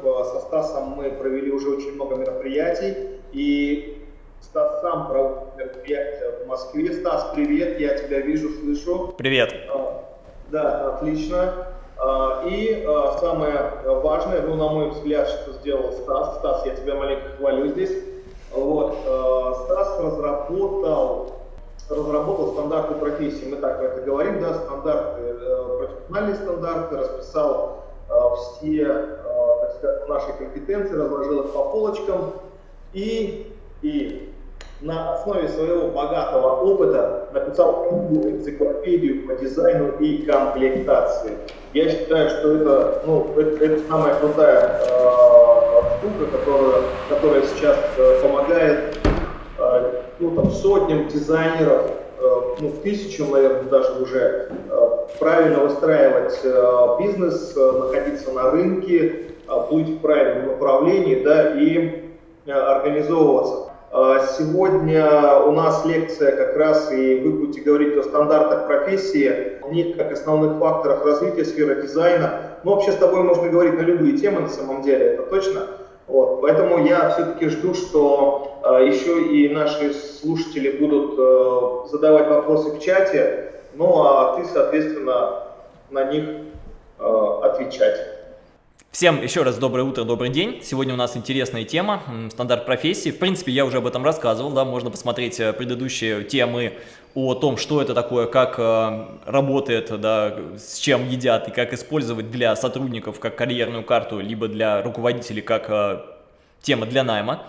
Со Стасом мы провели уже очень много мероприятий, и Стас сам проводит мероприятия в Москве. Стас, привет, я тебя вижу, слышу. Привет. А, да, отлично. А, и а, самое важное, ну, на мой взгляд, что сделал Стас. Стас, я тебя маленько хвалю здесь. Вот, Стас разработал, разработал стандарты профессии, мы так это говорим, да, стандарты, э, профессиональные стандарты, расписал все, так сказать, наши компетенции, разложил их по полочкам и, и на основе своего богатого опыта написал книгу энциклопедию по дизайну и комплектации. Я считаю, что это, ну, это, это самая крутая э, штука, которая, которая сейчас э, помогает э, ну, там, сотням дизайнеров, э, ну, тысячам, наверное, даже уже э, правильно выстраивать э, бизнес, э, находиться на рынке, э, быть в правильном направлении, да, и э, организовываться. Сегодня у нас лекция как раз, и вы будете говорить о стандартах профессии, о них как основных факторах развития сферы дизайна. Ну, вообще с тобой можно говорить на любые темы на самом деле, это точно. Вот. Поэтому я все-таки жду, что э, еще и наши слушатели будут э, задавать вопросы в чате, ну а ты, соответственно, на них э, отвечать. Всем еще раз доброе утро, добрый день. Сегодня у нас интересная тема, стандарт профессии. В принципе, я уже об этом рассказывал, да, можно посмотреть э, предыдущие темы о том, что это такое, как э, работает, да, с чем едят и как использовать для сотрудников как карьерную карту, либо для руководителей как э, тема для найма.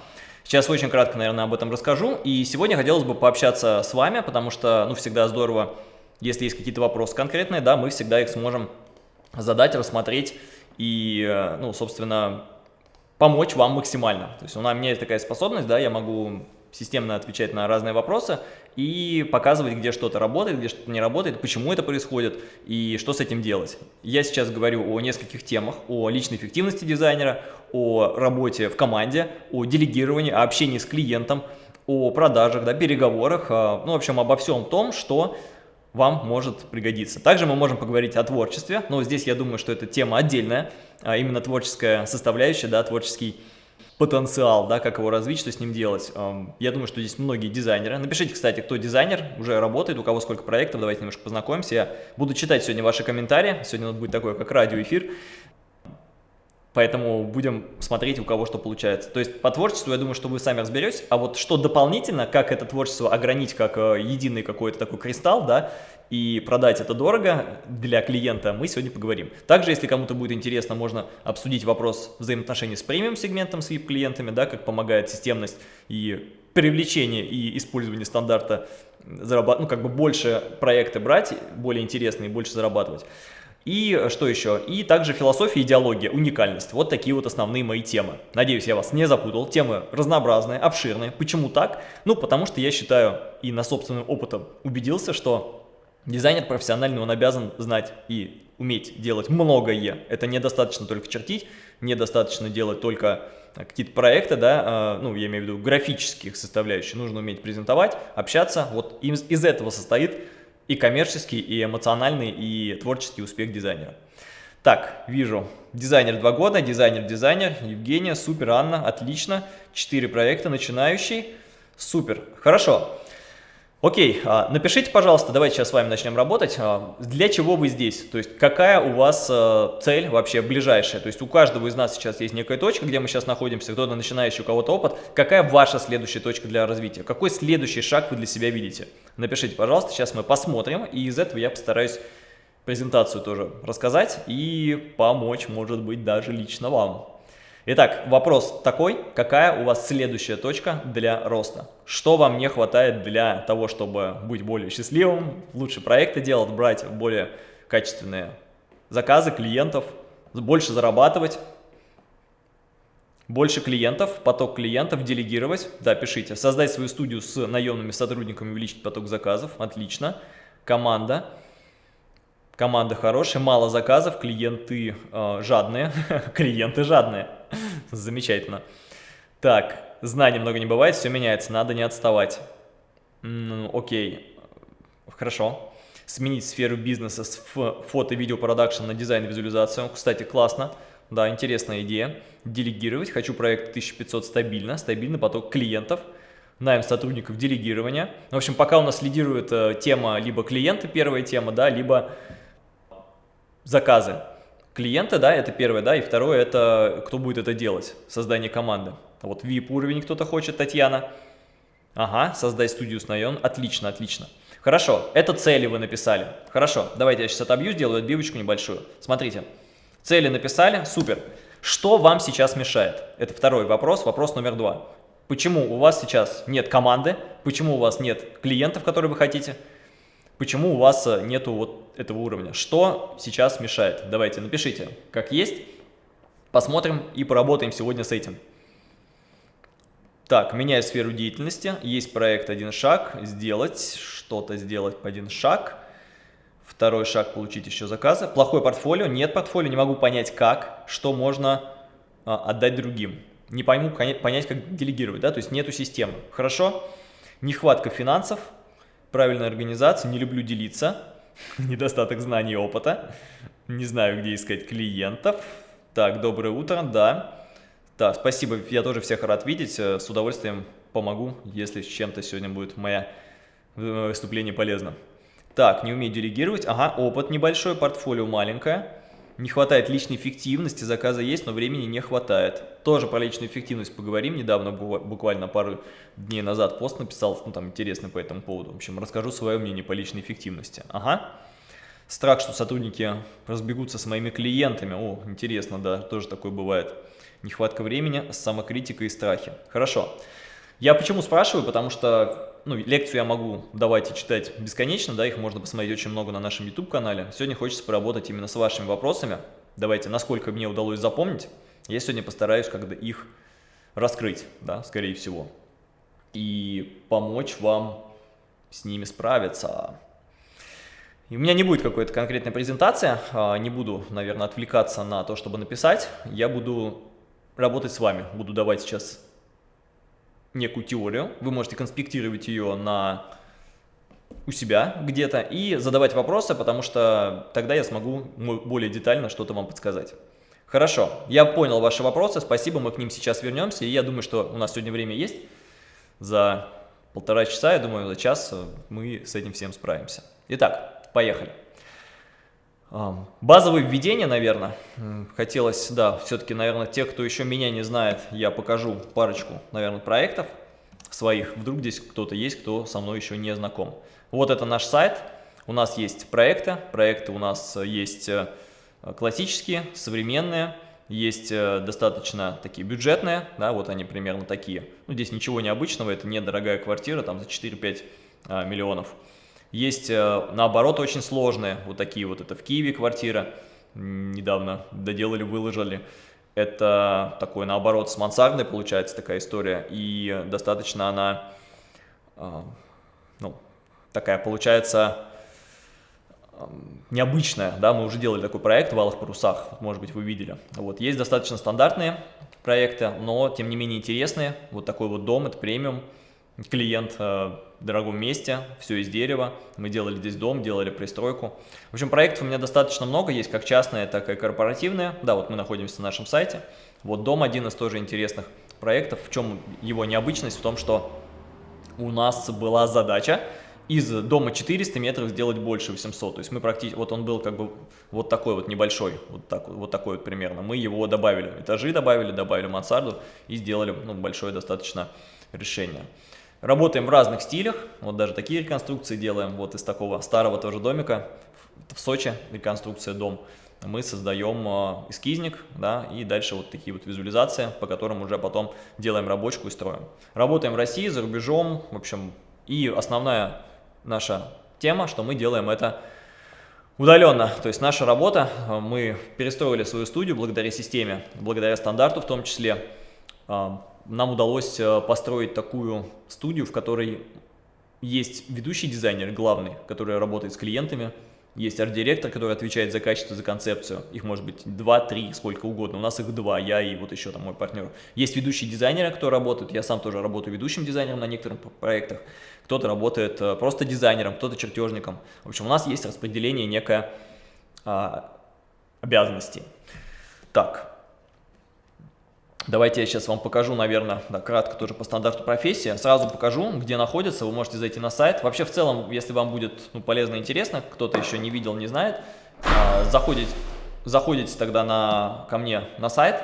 Сейчас очень кратко, наверное, об этом расскажу. И сегодня хотелось бы пообщаться с вами, потому что, ну, всегда здорово, если есть какие-то вопросы конкретные, да, мы всегда их сможем задать, рассмотреть и, э, ну, собственно, помочь вам максимально. То есть у меня есть такая способность, да, я могу системно отвечать на разные вопросы и показывать, где что-то работает, где что-то не работает, почему это происходит и что с этим делать. Я сейчас говорю о нескольких темах, о личной эффективности дизайнера, о работе в команде, о делегировании, о общении с клиентом, о продажах, да, переговорах, э, ну, в общем, обо всем том, что вам может пригодиться. Также мы можем поговорить о творчестве, но здесь я думаю, что это тема отдельная, а именно творческая составляющая, да, творческий потенциал, да, как его развить, что с ним делать. Я думаю, что здесь многие дизайнеры. Напишите, кстати, кто дизайнер, уже работает, у кого сколько проектов, давайте немножко познакомимся. Я буду читать сегодня ваши комментарии, сегодня у нас будет такой, как радиоэфир. Поэтому будем смотреть, у кого что получается. То есть по творчеству, я думаю, что вы сами разберетесь. А вот что дополнительно, как это творчество огранить как э, единый какой-то такой кристалл, да, и продать это дорого для клиента, мы сегодня поговорим. Также, если кому-то будет интересно, можно обсудить вопрос взаимоотношений с премиум-сегментом, с VIP-клиентами, да, как помогает системность и привлечение и использование стандарта, зарабатывать, ну, как бы больше проекты брать, более интересные, больше зарабатывать. И э, что еще? И также философия, идеология, уникальность. Вот такие вот основные мои темы. Надеюсь, я вас не запутал. Темы разнообразные, обширные. Почему так? Ну, потому что я считаю и на собственном опытом убедился, что дизайнер профессиональный, он обязан знать и уметь делать многое. Это недостаточно только чертить, недостаточно делать только э, какие-то проекты, да, э, ну, я имею в виду графических составляющих. Нужно уметь презентовать, общаться. Вот из, из этого состоит и коммерческий, и эмоциональный, и творческий успех дизайнера. Так, вижу, дизайнер 2 года, дизайнер-дизайнер, Евгения, супер, Анна, отлично, 4 проекта, начинающий, супер, хорошо. Окей, а, напишите, пожалуйста, давайте сейчас с вами начнем работать. А, для чего вы здесь? То есть какая у вас а, цель вообще ближайшая? То есть у каждого из нас сейчас есть некая точка, где мы сейчас находимся, кто-то начинающий, у кого-то опыт. Какая ваша следующая точка для развития? Какой следующий шаг вы для себя видите? Напишите, пожалуйста, сейчас мы посмотрим, и из этого я постараюсь презентацию тоже рассказать и помочь, может быть, даже лично вам. Итак, вопрос такой, какая у вас следующая точка для роста? Что вам не хватает для того, чтобы быть более счастливым, лучше проекты делать, брать более качественные заказы клиентов, больше зарабатывать, больше клиентов, поток клиентов, делегировать, да, пишите, создать свою студию с наемными сотрудниками, увеличить поток заказов, отлично, команда, команда хорошая, мало заказов, клиенты э, жадные, клиенты жадные. Замечательно. Так, знаний много не бывает, все меняется, надо не отставать. Ну, окей, хорошо. Сменить сферу бизнеса с фото-видео продакшн на дизайн и визуализацию. Кстати, классно. Да, интересная идея. Делегировать. Хочу проект 1500 стабильно, стабильный поток клиентов. Найм сотрудников делегирования. В общем, пока у нас лидирует э, тема либо клиенты, первая тема, да, либо заказы. Клиенты, да, это первое, да, и второе, это кто будет это делать, создание команды. Вот VIP уровень кто-то хочет, Татьяна. Ага, создай студию с наем. Отлично, отлично. Хорошо, это цели вы написали. Хорошо, давайте я сейчас отобью, сделаю отбивочку небольшую. Смотрите, цели написали, супер. Что вам сейчас мешает? Это второй вопрос, вопрос номер два. Почему у вас сейчас нет команды? Почему у вас нет клиентов, которые вы хотите? Почему у вас э, нету вот этого уровня? Что сейчас мешает? Давайте напишите, как есть. Посмотрим и поработаем сегодня с этим. Так, меняю сферу деятельности. Есть проект «Один шаг». Сделать, что-то сделать по один шаг. Второй шаг – получить еще заказы. Плохое портфолио. Нет портфолио, не могу понять как, что можно а, отдать другим. Не пойму, понять, как делегировать, да, то есть нету системы. Хорошо. Нехватка финансов, правильная организация, не люблю делиться, недостаток знаний и опыта, не знаю, где искать клиентов. Так, доброе утро, да. Да, спасибо, я тоже всех рад видеть, э, с удовольствием помогу, если с чем-то сегодня будет мое э, выступление полезно. Так, не умею делегировать, ага, опыт небольшой, портфолио маленькое, не хватает личной эффективности, заказа есть, но времени не хватает. Тоже про личную эффективность поговорим, недавно, буквально пару дней назад пост написал, ну там интересно по этому поводу, в общем, расскажу свое мнение по личной эффективности. Ага. Страх, что сотрудники разбегутся с моими клиентами, о, интересно, да, тоже такое бывает нехватка времени, самокритика и страхи. Хорошо. Я почему спрашиваю? Потому что ну, лекцию я могу давать и читать бесконечно, да, их можно посмотреть очень много на нашем YouTube-канале. Сегодня хочется поработать именно с вашими вопросами. Давайте, насколько мне удалось запомнить, я сегодня постараюсь когда их раскрыть, да, скорее всего, и помочь вам с ними справиться. И у меня не будет какой-то конкретной презентации, а, не буду, наверное, отвлекаться на то, чтобы написать. Я буду работать с вами. Буду давать сейчас некую теорию. Вы можете конспектировать ее на у себя где-то и задавать вопросы, потому что тогда я смогу более детально что-то вам подсказать. Хорошо, я понял ваши вопросы, спасибо, мы к ним сейчас вернемся. И я думаю, что у нас сегодня время есть. За полтора часа, я думаю, за час мы с этим всем справимся. Итак, поехали. Базовые введения, наверное, хотелось, да, все-таки, наверное, те, кто еще меня не знает, я покажу парочку, наверное, проектов своих. Вдруг здесь кто-то есть, кто со мной еще не знаком. Вот это наш сайт. У нас есть проекты. Проекты у нас есть э, классические, современные. Есть э, достаточно такие бюджетные, да, вот они примерно такие. Ну, здесь ничего необычного, это недорогая квартира, там за 4-5 а, миллионов. Есть, э, наоборот, очень сложные, вот такие вот, это в Киеве квартира, недавно доделали, выложили. Это такой, наоборот, с мансардой получается такая история, и достаточно она, э, ну, такая получается необычная, да, мы уже делали такой проект в Алых Парусах, может быть, вы видели. Вот, есть достаточно стандартные проекты, но, тем не менее, интересные. Вот такой вот дом, это премиум, клиент э, в дорогом месте, все из дерева. Мы делали здесь дом, делали пристройку. В общем, проектов у меня достаточно много, есть как частные, так и корпоративные. Да, вот мы находимся на нашем сайте. Вот дом один из тоже интересных проектов. В чем его необычность? В том, что у нас была задача из дома 400 метров сделать больше 800. То есть мы практически, вот он был как бы вот такой вот небольшой, вот, так, вот такой вот примерно. Мы его добавили, этажи добавили, добавили мансарду и сделали ну, большое достаточно решение. Работаем в разных стилях, вот даже такие реконструкции делаем, вот из такого старого тоже домика, в Сочи реконструкция дом, мы создаем а, эскизник, да, и дальше вот такие вот визуализации, по которым уже потом делаем рабочку и строим. Работаем в России, за рубежом, в общем, и основная наша тема, что мы делаем это удаленно, то есть наша работа, а, мы перестроили свою студию благодаря системе, благодаря стандарту в том числе, а, нам удалось э, построить такую студию, в которой есть ведущий дизайнер, главный, который работает с клиентами, есть арт-директор, который отвечает за качество, за концепцию. Их может быть 2-3, сколько угодно. У нас их два, я и вот еще там мой партнер. Есть ведущие дизайнеры, кто работает. Я сам тоже работаю ведущим дизайнером на некоторых проектах. Кто-то работает э, просто дизайнером, кто-то чертежником. В общем, у нас есть распределение некое а, обязанностей. Так, Давайте я сейчас вам покажу, наверное, да, кратко тоже по стандарту профессии. Сразу покажу, где находится, вы можете зайти на сайт. Вообще, в целом, если вам будет ну, полезно и интересно, кто-то еще не видел, не знает, э, заходите, заходите тогда на, ко мне на сайт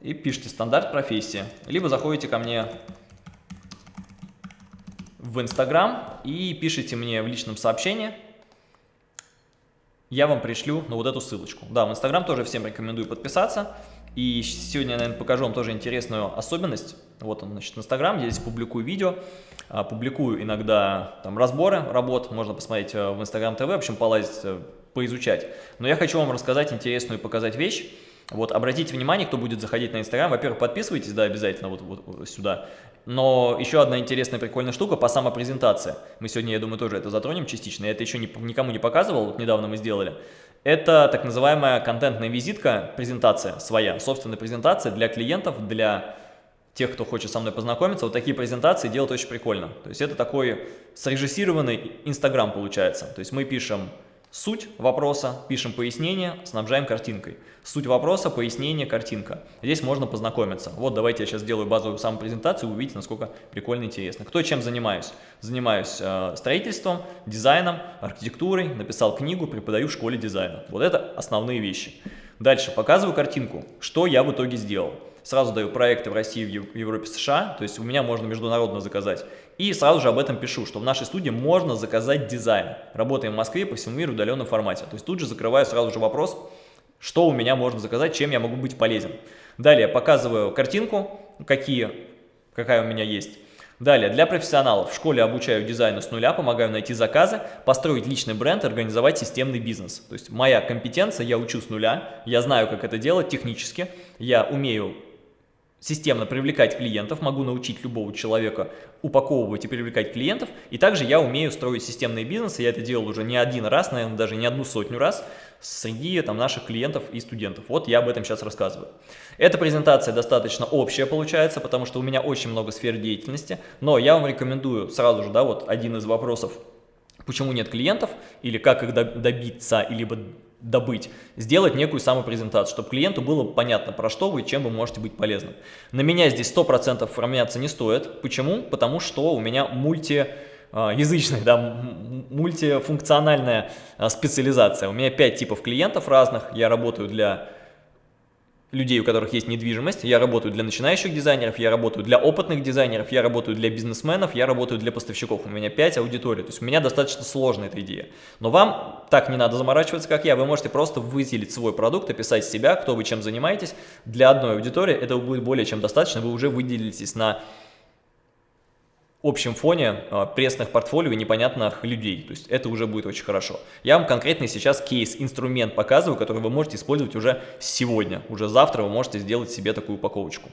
и пишите стандарт профессии. Либо заходите ко мне в Инстаграм и пишите мне в личном сообщении, я вам пришлю ну, вот эту ссылочку. Да, в Инстаграм тоже всем рекомендую подписаться. И сегодня я, наверное, покажу вам тоже интересную особенность. Вот он, значит, Инстаграм, я здесь публикую видео, а, публикую иногда там разборы работ, можно посмотреть э, в Инстаграм ТВ, в общем, полазить, э, поизучать. Но я хочу вам рассказать интересную и показать вещь. Вот, обратите внимание, кто будет заходить на Инстаграм, во-первых, подписывайтесь, да, обязательно вот, вот, сюда. Но еще одна интересная, прикольная штука по самопрезентации. Мы сегодня, я думаю, тоже это затронем частично. Я это еще не, никому не показывал, вот недавно мы сделали. Это так называемая контентная визитка, презентация своя, собственная презентация для клиентов, для тех, кто хочет со мной познакомиться. Вот такие презентации делать очень прикольно. То есть это такой срежиссированный Инстаграм получается. То есть мы пишем Суть вопроса, пишем пояснение, снабжаем картинкой. Суть вопроса, пояснение, картинка. Здесь можно познакомиться. Вот давайте я сейчас сделаю базовую самопрезентацию, увидите, насколько прикольно и интересно. Кто чем занимаюсь? Занимаюсь э, строительством, дизайном, архитектурой, написал книгу, преподаю в школе дизайна. Вот это основные вещи. Дальше показываю картинку, что я в итоге сделал. Сразу даю проекты в России, в Европе, США, то есть у меня можно международно заказать. И сразу же об этом пишу, что в нашей студии можно заказать дизайн. Работаем в Москве, по всему миру в удаленном формате. То есть тут же закрываю сразу же вопрос, что у меня можно заказать, чем я могу быть полезен. Далее показываю картинку, какие, какая у меня есть. Далее, для профессионалов в школе обучаю дизайну с нуля, помогаю найти заказы, построить личный бренд, организовать системный бизнес. То есть моя компетенция, я учу с нуля, я знаю, как это делать технически, я умею системно привлекать клиентов, могу научить любого человека упаковывать и привлекать клиентов. И также я умею строить системные бизнесы, я это делал уже не один раз, наверное, даже не одну сотню раз среди там, наших клиентов и студентов. Вот я об этом сейчас рассказываю. Эта презентация достаточно общая получается, потому что у меня очень много сфер деятельности, но я вам рекомендую сразу же, да, вот один из вопросов, почему нет клиентов, или как их добиться, либо добыть, сделать некую самопрезентацию, чтобы клиенту было понятно, про что вы и чем вы можете быть полезным. На меня здесь 100% равняться не стоит. Почему? Потому что у меня мульти а, язычная, да, мультифункциональная а, специализация. У меня 5 типов клиентов разных, я работаю для людей, у которых есть недвижимость, я работаю для начинающих дизайнеров, я работаю для опытных дизайнеров, я работаю для бизнесменов, я работаю для поставщиков. У меня 5 аудиторий, то есть у меня достаточно сложная эта идея. Но вам так не надо заморачиваться, как я, вы можете просто выделить свой продукт, описать себя, кто вы чем занимаетесь. Для одной аудитории это будет более чем достаточно, вы уже выделитесь на общем фоне э, пресных портфолио и непонятных людей. То есть это уже будет очень хорошо. Я вам конкретно сейчас кейс, инструмент показываю, который вы можете использовать уже сегодня. Уже завтра вы можете сделать себе такую упаковочку.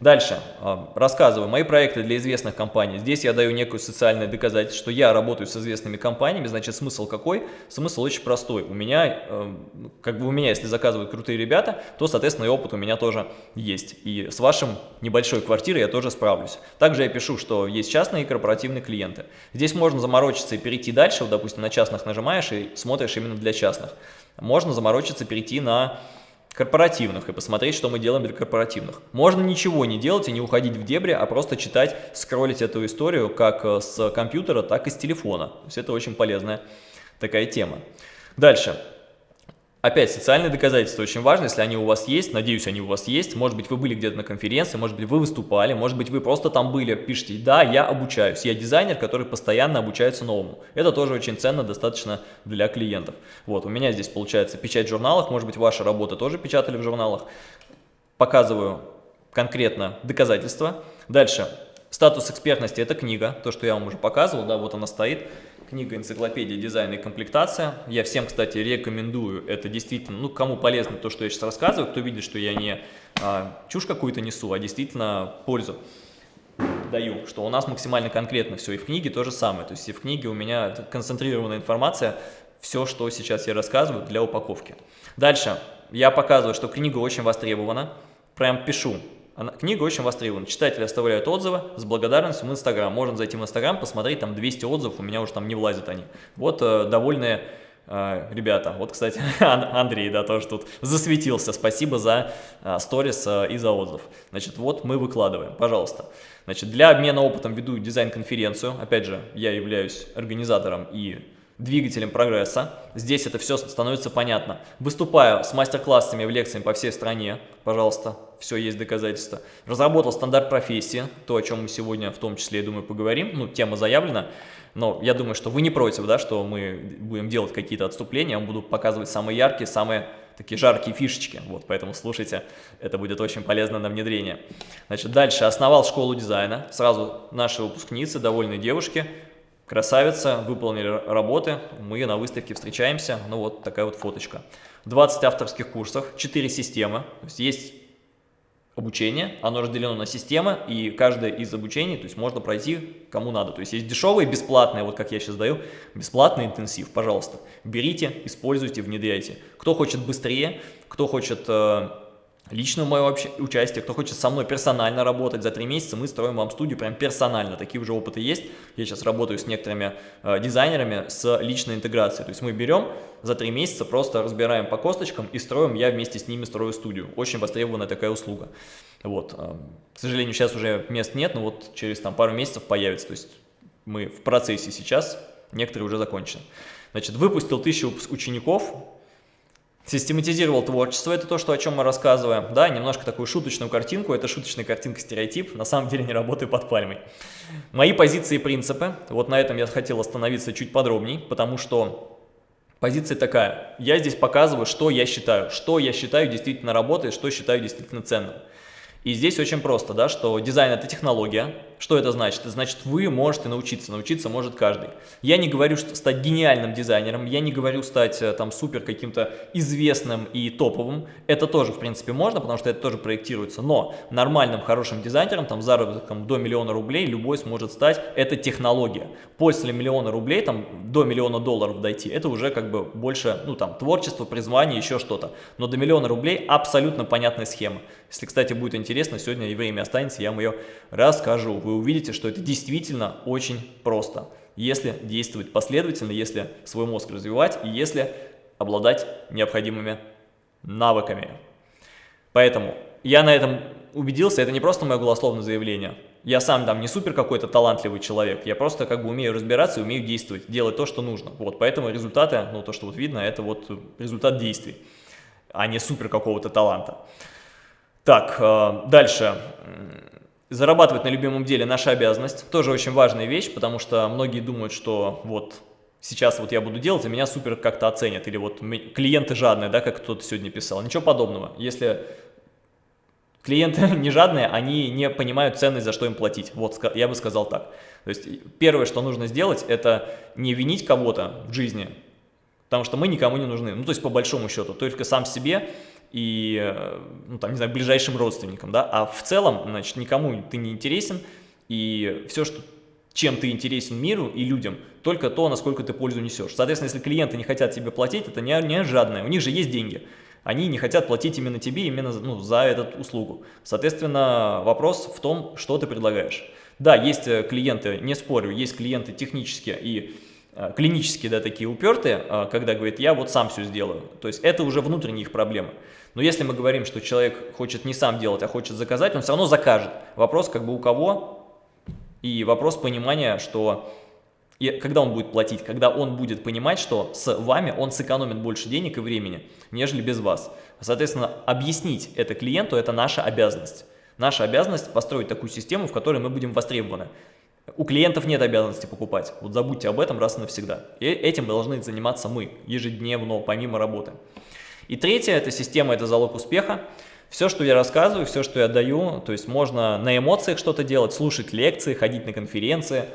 Дальше. А, рассказываю. Мои проекты для известных компаний. Здесь я даю некую социальное доказательство, что я работаю с известными компаниями. Значит, смысл какой? Смысл очень простой. У меня, эм, как бы у меня, если заказывают крутые ребята, то, соответственно, и опыт у меня тоже есть. И с вашим небольшой квартирой я тоже справлюсь. Также я пишу, что есть частные и корпоративные клиенты. Здесь можно заморочиться и перейти дальше. Вот, допустим, на частных нажимаешь и смотришь именно для частных. Можно заморочиться, перейти на корпоративных и посмотреть, что мы делаем для корпоративных. Можно ничего не делать и не уходить в дебри, а просто читать, скроллить эту историю как э, с компьютера, так и с телефона. То есть это очень полезная такая тема. Дальше. Опять, социальные доказательства очень важны, если они у вас есть, надеюсь, они у вас есть, может быть, вы были где-то на конференции, может быть, вы выступали, может быть, вы просто там были, пишите, да, я обучаюсь, я дизайнер, который постоянно обучается новому. Это тоже очень ценно достаточно для клиентов. Вот, у меня здесь получается печать в журналах, может быть, ваши работы тоже печатали в журналах. Показываю конкретно доказательства. Дальше, статус экспертности – это книга, то, что я вам уже показывал, да, вот она стоит книга «Энциклопедия дизайна и комплектация». Я всем, кстати, рекомендую. Это действительно, ну, кому полезно то, что я сейчас рассказываю, кто видит, что я не а, чушь какую-то несу, а действительно пользу даю, что у нас максимально конкретно все. И в книге то же самое. То есть и в книге у меня концентрированная информация, все, что сейчас я рассказываю для упаковки. Дальше я показываю, что книга очень востребована. Прям пишу, она, книга очень востребована. Читатели оставляют отзывы с благодарностью в Инстаграм. Можно зайти в Инстаграм, посмотреть, там 200 отзывов, у меня уже там не влазят они. Вот э, довольные э, ребята. Вот, кстати, Андрей, да, тоже тут засветился. Спасибо за э, сторис и за отзыв. Значит, вот мы выкладываем, пожалуйста. Значит, для обмена опытом веду дизайн-конференцию. Опять же, я являюсь организатором и двигателем прогресса. Здесь это все становится понятно. Выступаю с мастер-классами в лекциями по всей стране. Пожалуйста, все есть доказательства. Разработал стандарт профессии, то, о чем мы сегодня в том числе, я думаю, поговорим. Ну, тема заявлена. Но я думаю, что вы не против, да, что мы будем делать какие-то отступления. Я вам буду показывать самые яркие, самые такие жаркие фишечки. Вот, поэтому слушайте, это будет очень полезно на внедрение. Значит, дальше основал школу дизайна. Сразу наши выпускницы, довольные девушки, Красавица, выполнили работы, мы на выставке встречаемся, ну вот такая вот фоточка. 20 авторских курсов, 4 системы, то есть есть обучение, оно разделено на системы, и каждое из обучений, то есть можно пройти кому надо. То есть есть дешевые, бесплатные, вот как я сейчас даю, бесплатный интенсив, пожалуйста. Берите, используйте, внедряйте. Кто хочет быстрее, кто хочет личное мое участие, кто хочет со мной персонально работать, за три месяца мы строим вам студию прям персонально, такие уже опыты есть, я сейчас работаю с некоторыми э, дизайнерами с личной интеграцией, то есть мы берем за три месяца, просто разбираем по косточкам и строим, я вместе с ними строю студию, очень востребованная такая услуга. Вот, э, к сожалению, сейчас уже мест нет, но вот через там пару месяцев появится, то есть мы в процессе сейчас, некоторые уже закончены. Значит, выпустил тысячу учеников, Систематизировал творчество, это то, что, о чем мы рассказываем. Да, немножко такую шуточную картинку, это шуточная картинка-стереотип, на самом деле не работаю под пальмой. Мои позиции и принципы, вот на этом я хотел остановиться чуть подробнее, потому что позиция такая, я здесь показываю, что я считаю, что я считаю действительно работает, что считаю действительно ценным. И здесь очень просто, да, что дизайн – это технология. Что это значит? Это значит, вы можете научиться, научиться может каждый. Я не говорю, что стать гениальным дизайнером, я не говорю стать э, там супер каким-то известным и топовым. Это тоже, в принципе, можно, потому что это тоже проектируется. Но нормальным, хорошим дизайнером, там, заработком до миллиона рублей любой сможет стать. Это технология. После миллиона рублей, там, до миллиона долларов дойти, это уже как бы больше, ну, там, творчество, призвание, еще что-то. Но до миллиона рублей абсолютно понятная схема. Если, кстати, будет интересно, сегодня и время останется, я вам ее расскажу. Вы увидите, что это действительно очень просто, если действовать последовательно, если свой мозг развивать и если обладать необходимыми навыками. Поэтому я на этом убедился, это не просто мое голословное заявление. Я сам там не супер какой-то талантливый человек, я просто как бы умею разбираться и умею действовать, делать то, что нужно. Вот, поэтому результаты, ну то, что вот видно, это вот результат действий, а не супер какого-то таланта. Так, э, дальше. Зарабатывать на любимом деле наша обязанность. Тоже очень важная вещь, потому что многие думают, что вот сейчас вот я буду делать, и меня супер как-то оценят. Или вот клиенты жадные, да, как кто-то сегодня писал. Ничего подобного. Если клиенты не жадные, они не понимают ценность, за что им платить. Вот я бы сказал так. То есть первое, что нужно сделать, это не винить кого-то в жизни, потому что мы никому не нужны. Ну, то есть по большому счету, только сам себе и, э, ну, там, не знаю, ближайшим родственникам, да, а в целом, значит, никому ты не интересен, и все, что, чем ты интересен миру и людям, только то, насколько ты пользу несешь. Соответственно, если клиенты не хотят тебе платить, это не, не жадное, у них же есть деньги, они не хотят платить именно тебе, именно ну, за эту услугу. Соответственно, вопрос в том, что ты предлагаешь. Да, есть э, клиенты, не спорю, есть клиенты технические и э, клинические, да, такие упертые, когда говорит, я вот сам все сделаю. То есть это уже внутренние их проблемы. Но если мы говорим, что человек хочет не сам делать, а хочет заказать, он все равно закажет. Вопрос как бы у кого и вопрос понимания, что и когда он будет платить, когда он будет понимать, что с вами он сэкономит больше денег и времени, нежели без вас. Соответственно, объяснить это клиенту – это наша обязанность. Наша обязанность построить такую систему, в которой мы будем востребованы. У клиентов нет обязанности покупать. Вот забудьте об этом раз и навсегда. И этим должны заниматься мы ежедневно, помимо работы. И третье, это система, это залог успеха. Все, что я рассказываю, все, что я даю, то есть можно на эмоциях что-то делать, слушать лекции, ходить на конференции,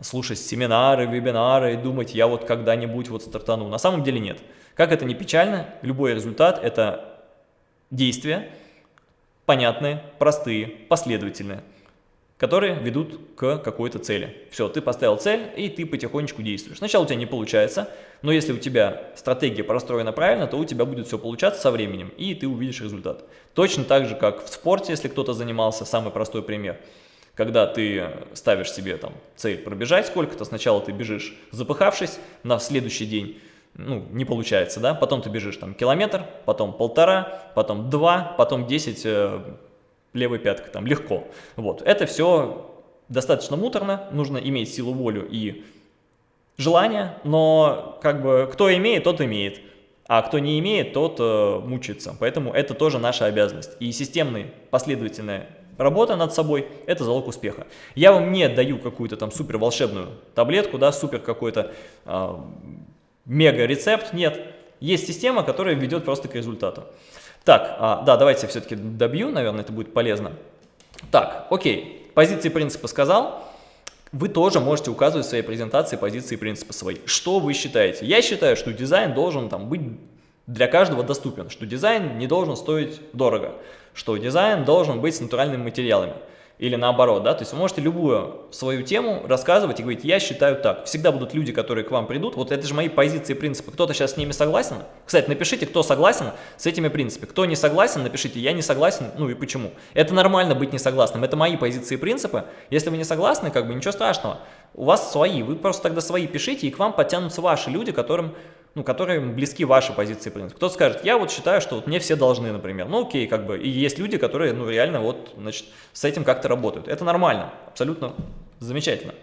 слушать семинары, вебинары и думать, я вот когда-нибудь вот стартану. На самом деле нет. Как это не печально, любой результат – это действия, понятные, простые, последовательные которые ведут к какой-то цели. Все, ты поставил цель, и ты потихонечку действуешь. Сначала у тебя не получается, но если у тебя стратегия простроена правильно, то у тебя будет все получаться со временем, и ты увидишь результат. Точно так же, как в спорте, если кто-то занимался, самый простой пример. Когда ты ставишь себе там цель пробежать сколько-то, сначала ты бежишь запыхавшись, на следующий день ну, не получается, да, потом ты бежишь там километр, потом полтора, потом два, потом десять э, левой пяткой, там, легко. Вот, это все достаточно муторно, нужно иметь силу волю и желание, но как бы кто имеет, тот имеет, а кто не имеет, тот э, мучается. Поэтому это тоже наша обязанность. И системная последовательная работа над собой – это залог успеха. Я вам не даю какую-то там супер волшебную таблетку, да, супер какой-то э, мега рецепт, нет. Есть система, которая ведет просто к результату. Так, а, да, давайте все-таки добью, наверное, это будет полезно. Так, окей, позиции принципа сказал. Вы тоже можете указывать в своей презентации позиции принципа свои. Что вы считаете? Я считаю, что дизайн должен там быть для каждого доступен, что дизайн не должен стоить дорого, что дизайн должен быть с натуральными материалами или наоборот, да, то есть вы можете любую свою тему рассказывать и говорить, я считаю так. Всегда будут люди, которые к вам придут, вот это же мои позиции и принципы. Кто-то сейчас с ними согласен? Кстати, напишите, кто согласен с этими принципами. Кто не согласен, напишите, я не согласен, ну и почему. Это нормально быть не согласным, это мои позиции и принципы. Если вы не согласны, как бы ничего страшного. У вас свои, вы просто тогда свои пишите, и к вам подтянутся ваши люди, которым ну, которые близки вашей позиции принципа. Кто-то скажет, я вот считаю, что вот мне все должны, например. Ну, окей, как бы. И есть люди, которые, ну, реально вот, значит, с этим как-то работают. Это нормально, абсолютно замечательно.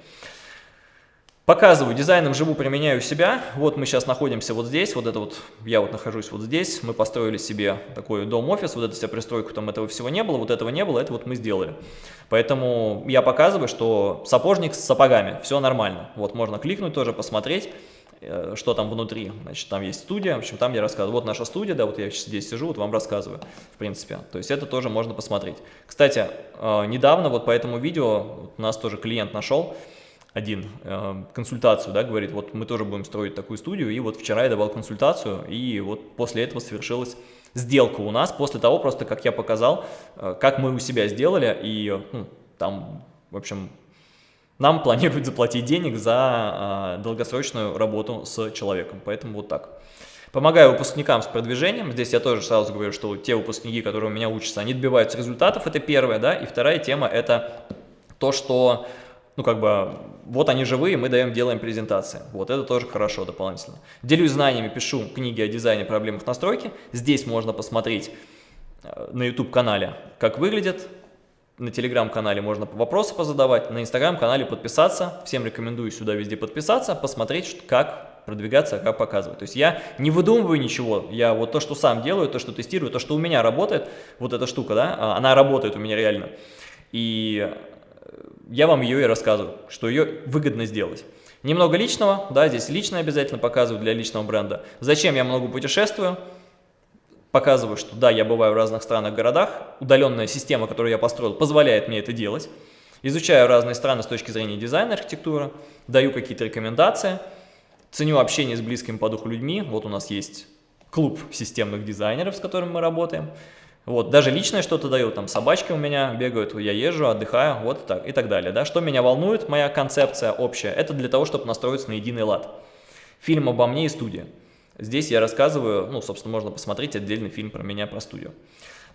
Показываю, дизайном живу, применяю себя. Вот мы сейчас находимся вот здесь, вот это вот, я вот нахожусь вот здесь. Мы построили себе такой дом-офис, вот эту вся пристройку, там этого всего не было, вот этого не было, это вот мы сделали. Поэтому я показываю, что сапожник с сапогами, все нормально. Вот можно кликнуть тоже, посмотреть. Э, что там внутри. Значит, там есть студия, в общем, там я рассказываю. Вот наша студия, да, вот я здесь сижу, вот вам рассказываю, в принципе. То есть это тоже можно посмотреть. Кстати, э, недавно вот по этому видео у нас тоже клиент нашел один э, консультацию, да, говорит, вот мы тоже будем строить такую студию, и вот вчера я давал консультацию, и вот после этого совершилась сделка у нас, после того просто, как я показал, как мы у себя сделали, и ну, там, в общем, нам планируют заплатить денег за э, долгосрочную работу с человеком. Поэтому вот так. Помогаю выпускникам с продвижением. Здесь я тоже сразу говорю, что те выпускники, которые у меня учатся, они добиваются результатов. Это первое, да. И вторая тема – это то, что, ну, как бы, вот они живые, мы даем, делаем презентации. Вот это тоже хорошо дополнительно. Делюсь знаниями, пишу книги о дизайне, проблемах настройки. Здесь можно посмотреть э, на YouTube-канале, как выглядит на телеграм-канале можно вопросы позадавать, на инстаграм-канале подписаться. Всем рекомендую сюда везде подписаться, посмотреть, как продвигаться, как показывать. То есть я не выдумываю ничего, я вот то, что сам делаю, то, что тестирую, то, что у меня работает, вот эта штука, да, а, она работает у меня реально. И я вам ее и рассказываю, что ее выгодно сделать. Немного личного, да, здесь лично обязательно показываю для личного бренда. Зачем я много путешествую? Показываю, что да, я бываю в разных странах, городах, удаленная система, которую я построил, позволяет мне это делать. Изучаю разные страны с точки зрения дизайна, архитектуры, даю какие-то рекомендации, ценю общение с близкими по духу людьми. Вот у нас есть клуб системных дизайнеров, с которым мы работаем. Вот, даже личное что-то даю, там собачки у меня бегают, я езжу, отдыхаю, вот так и так далее. Да? Что меня волнует, моя концепция общая, это для того, чтобы настроиться на единый лад. Фильм обо мне и студия. Здесь я рассказываю, ну, собственно, можно посмотреть отдельный фильм про меня, про студию.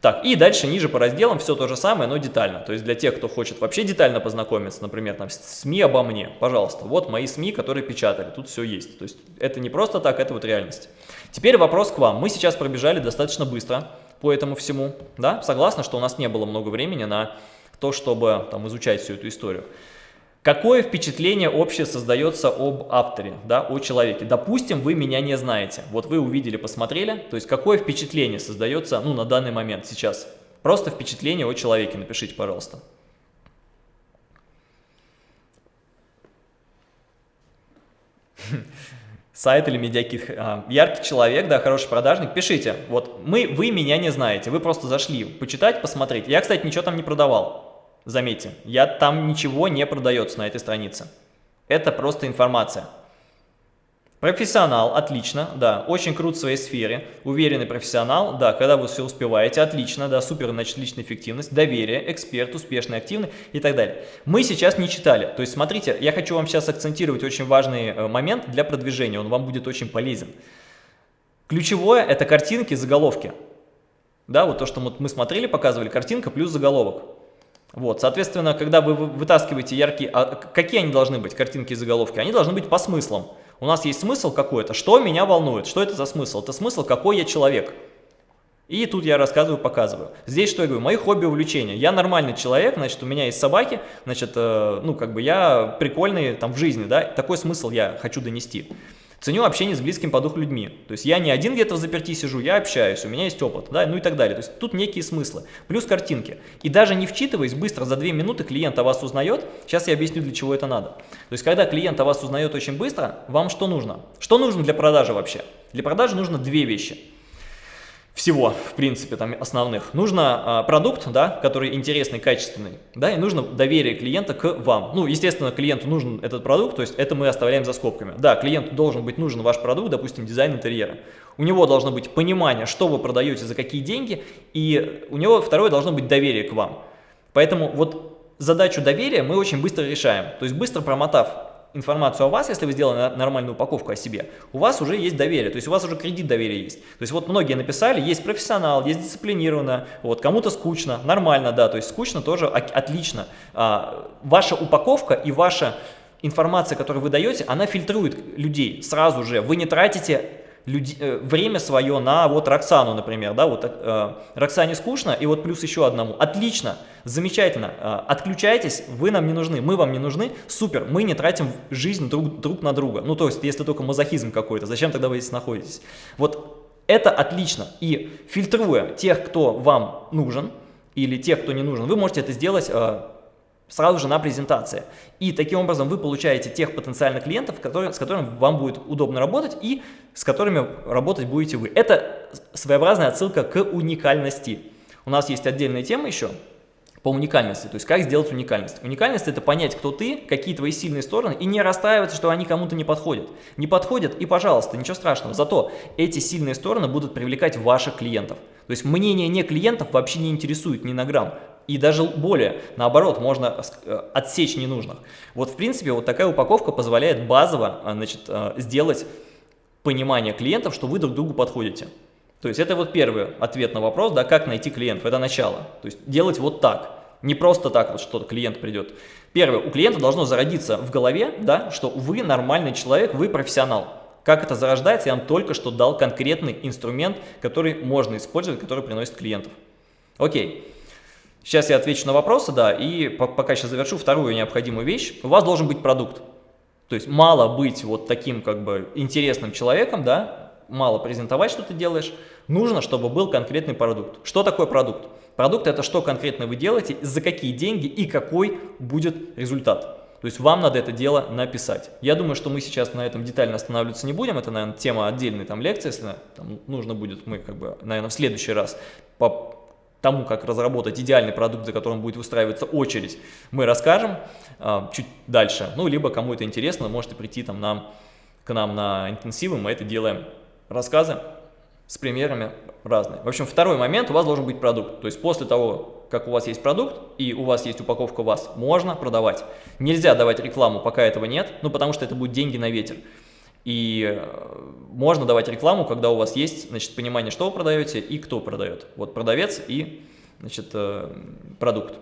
Так, и дальше ниже по разделам все то же самое, но детально. То есть для тех, кто хочет вообще детально познакомиться, например, там СМИ обо мне, пожалуйста, вот мои СМИ, которые печатали, тут все есть. То есть это не просто так, это вот реальность. Теперь вопрос к вам. Мы сейчас пробежали достаточно быстро по этому всему, да? Согласна, что у нас не было много времени на то, чтобы там изучать всю эту историю. Какое впечатление общее создается об авторе, да, о человеке? Допустим, вы меня не знаете. Вот вы увидели, посмотрели. То есть, какое впечатление создается ну, на данный момент, сейчас? Просто впечатление о человеке напишите, пожалуйста. Сайт или медиакит. А, яркий человек, да, хороший продажник. Пишите. Вот мы, вы меня не знаете. Вы просто зашли почитать, посмотреть. Я, кстати, ничего там не продавал. Заметьте, я, там ничего не продается на этой странице. Это просто информация. Профессионал, отлично, да, очень крут в своей сфере, уверенный профессионал, да, когда вы все успеваете, отлично, да, супер, значит, личная эффективность, доверие, эксперт, успешный, активный и так далее. Мы сейчас не читали, то есть смотрите, я хочу вам сейчас акцентировать очень важный э, момент для продвижения, он вам будет очень полезен. Ключевое – это картинки, заголовки. Да, вот то, что мы смотрели, показывали, картинка плюс заголовок. Вот, соответственно, когда вы вытаскиваете яркие... А какие они должны быть, картинки и заголовки? Они должны быть по смыслам. У нас есть смысл какой-то, что меня волнует, что это за смысл? Это смысл, какой я человек. И тут я рассказываю, показываю. Здесь что я говорю? Мои хобби, увлечения. Я нормальный человек, значит, у меня есть собаки, значит, э, ну, как бы я прикольный там в жизни, да, такой смысл я хочу донести. Ценю общение с близким по духу людьми. То есть я не один где-то в заперти сижу, я общаюсь, у меня есть опыт, да, ну и так далее. То есть тут некие смыслы. Плюс картинки. И даже не вчитываясь, быстро за 2 минуты клиент о вас узнает. Сейчас я объясню, для чего это надо. То есть когда клиент о вас узнает очень быстро, вам что нужно? Что нужно для продажи вообще? Для продажи нужно две вещи всего, в принципе, там основных. Нужно а, продукт, да, который интересный, качественный, да, и нужно доверие клиента к вам. Ну, естественно, клиенту нужен этот продукт, то есть это мы оставляем за скобками. Да, клиенту должен быть нужен ваш продукт, допустим, дизайн интерьера. У него должно быть понимание, что вы продаете, за какие деньги, и у него второе должно быть доверие к вам. Поэтому вот задачу доверия мы очень быстро решаем. То есть быстро промотав информацию о вас, если вы сделали нормальную упаковку о себе, у вас уже есть доверие, то есть у вас уже кредит доверия есть. То есть вот многие написали, есть профессионал, есть дисциплинированно, вот кому-то скучно, нормально, да, то есть скучно тоже отлично. А, ваша упаковка и ваша информация, которую вы даете, она фильтрует людей сразу же. Вы не тратите люди, э, время свое на вот Роксану, например, да, вот э, Роксане скучно, и вот плюс еще одному. Отлично, замечательно, э, отключайтесь, вы нам не нужны, мы вам не нужны, супер, мы не тратим жизнь друг, друг на друга. Ну, то есть, если только мазохизм какой-то, зачем тогда вы здесь находитесь? Вот это отлично, и фильтруя тех, кто вам нужен, или тех, кто не нужен, вы можете это сделать э, сразу же на презентации. И таким образом вы получаете тех потенциальных клиентов, которые, с которыми вам будет удобно работать и с которыми работать будете вы. Это своеобразная отсылка к уникальности. У нас есть отдельная тема еще по уникальности, то есть как сделать уникальность. Уникальность это понять, кто ты, какие твои сильные стороны, и не расстраиваться, что они кому-то не подходят. Не подходят, и пожалуйста, ничего страшного. Зато эти сильные стороны будут привлекать ваших клиентов. То есть мнение не клиентов вообще не интересует ни на грамм. И даже более, наоборот, можно э, отсечь ненужных. Вот, в принципе, вот такая упаковка позволяет базово э, значит, э, сделать понимание клиентов, что вы друг другу подходите. То есть это вот первый ответ на вопрос, да, как найти клиентов, это начало. То есть делать вот так, не просто так вот что-то клиент придет. Первое, у клиента должно зародиться в голове, да, что вы нормальный человек, вы профессионал. Как это зарождается, я вам только что дал конкретный инструмент, который можно использовать, который приносит клиентов. Окей. Сейчас я отвечу на вопросы, да, и пока сейчас завершу вторую необходимую вещь. У вас должен быть продукт. То есть мало быть вот таким как бы интересным человеком, да, мало презентовать, что ты делаешь. Нужно, чтобы был конкретный продукт. Что такое продукт? Продукт это что конкретно вы делаете, за какие деньги и какой будет результат. То есть вам надо это дело написать. Я думаю, что мы сейчас на этом детально останавливаться не будем. Это, наверное, тема отдельной там лекции, если там, нужно будет, мы как бы, наверное, в следующий раз по тому, как разработать идеальный продукт, за которым будет выстраиваться очередь, мы расскажем э, чуть дальше. Ну, либо кому это интересно, можете прийти там нам, к нам на интенсивы, мы это делаем. Рассказы с примерами разные. В общем, второй момент, у вас должен быть продукт. То есть после того, как у вас есть продукт и у вас есть упаковка вас, можно продавать. Нельзя давать рекламу, пока этого нет, ну потому что это будет деньги на ветер. И э, можно давать рекламу, когда у вас есть значит, понимание, что вы продаете и кто продает. Вот продавец и значит, э, продукт.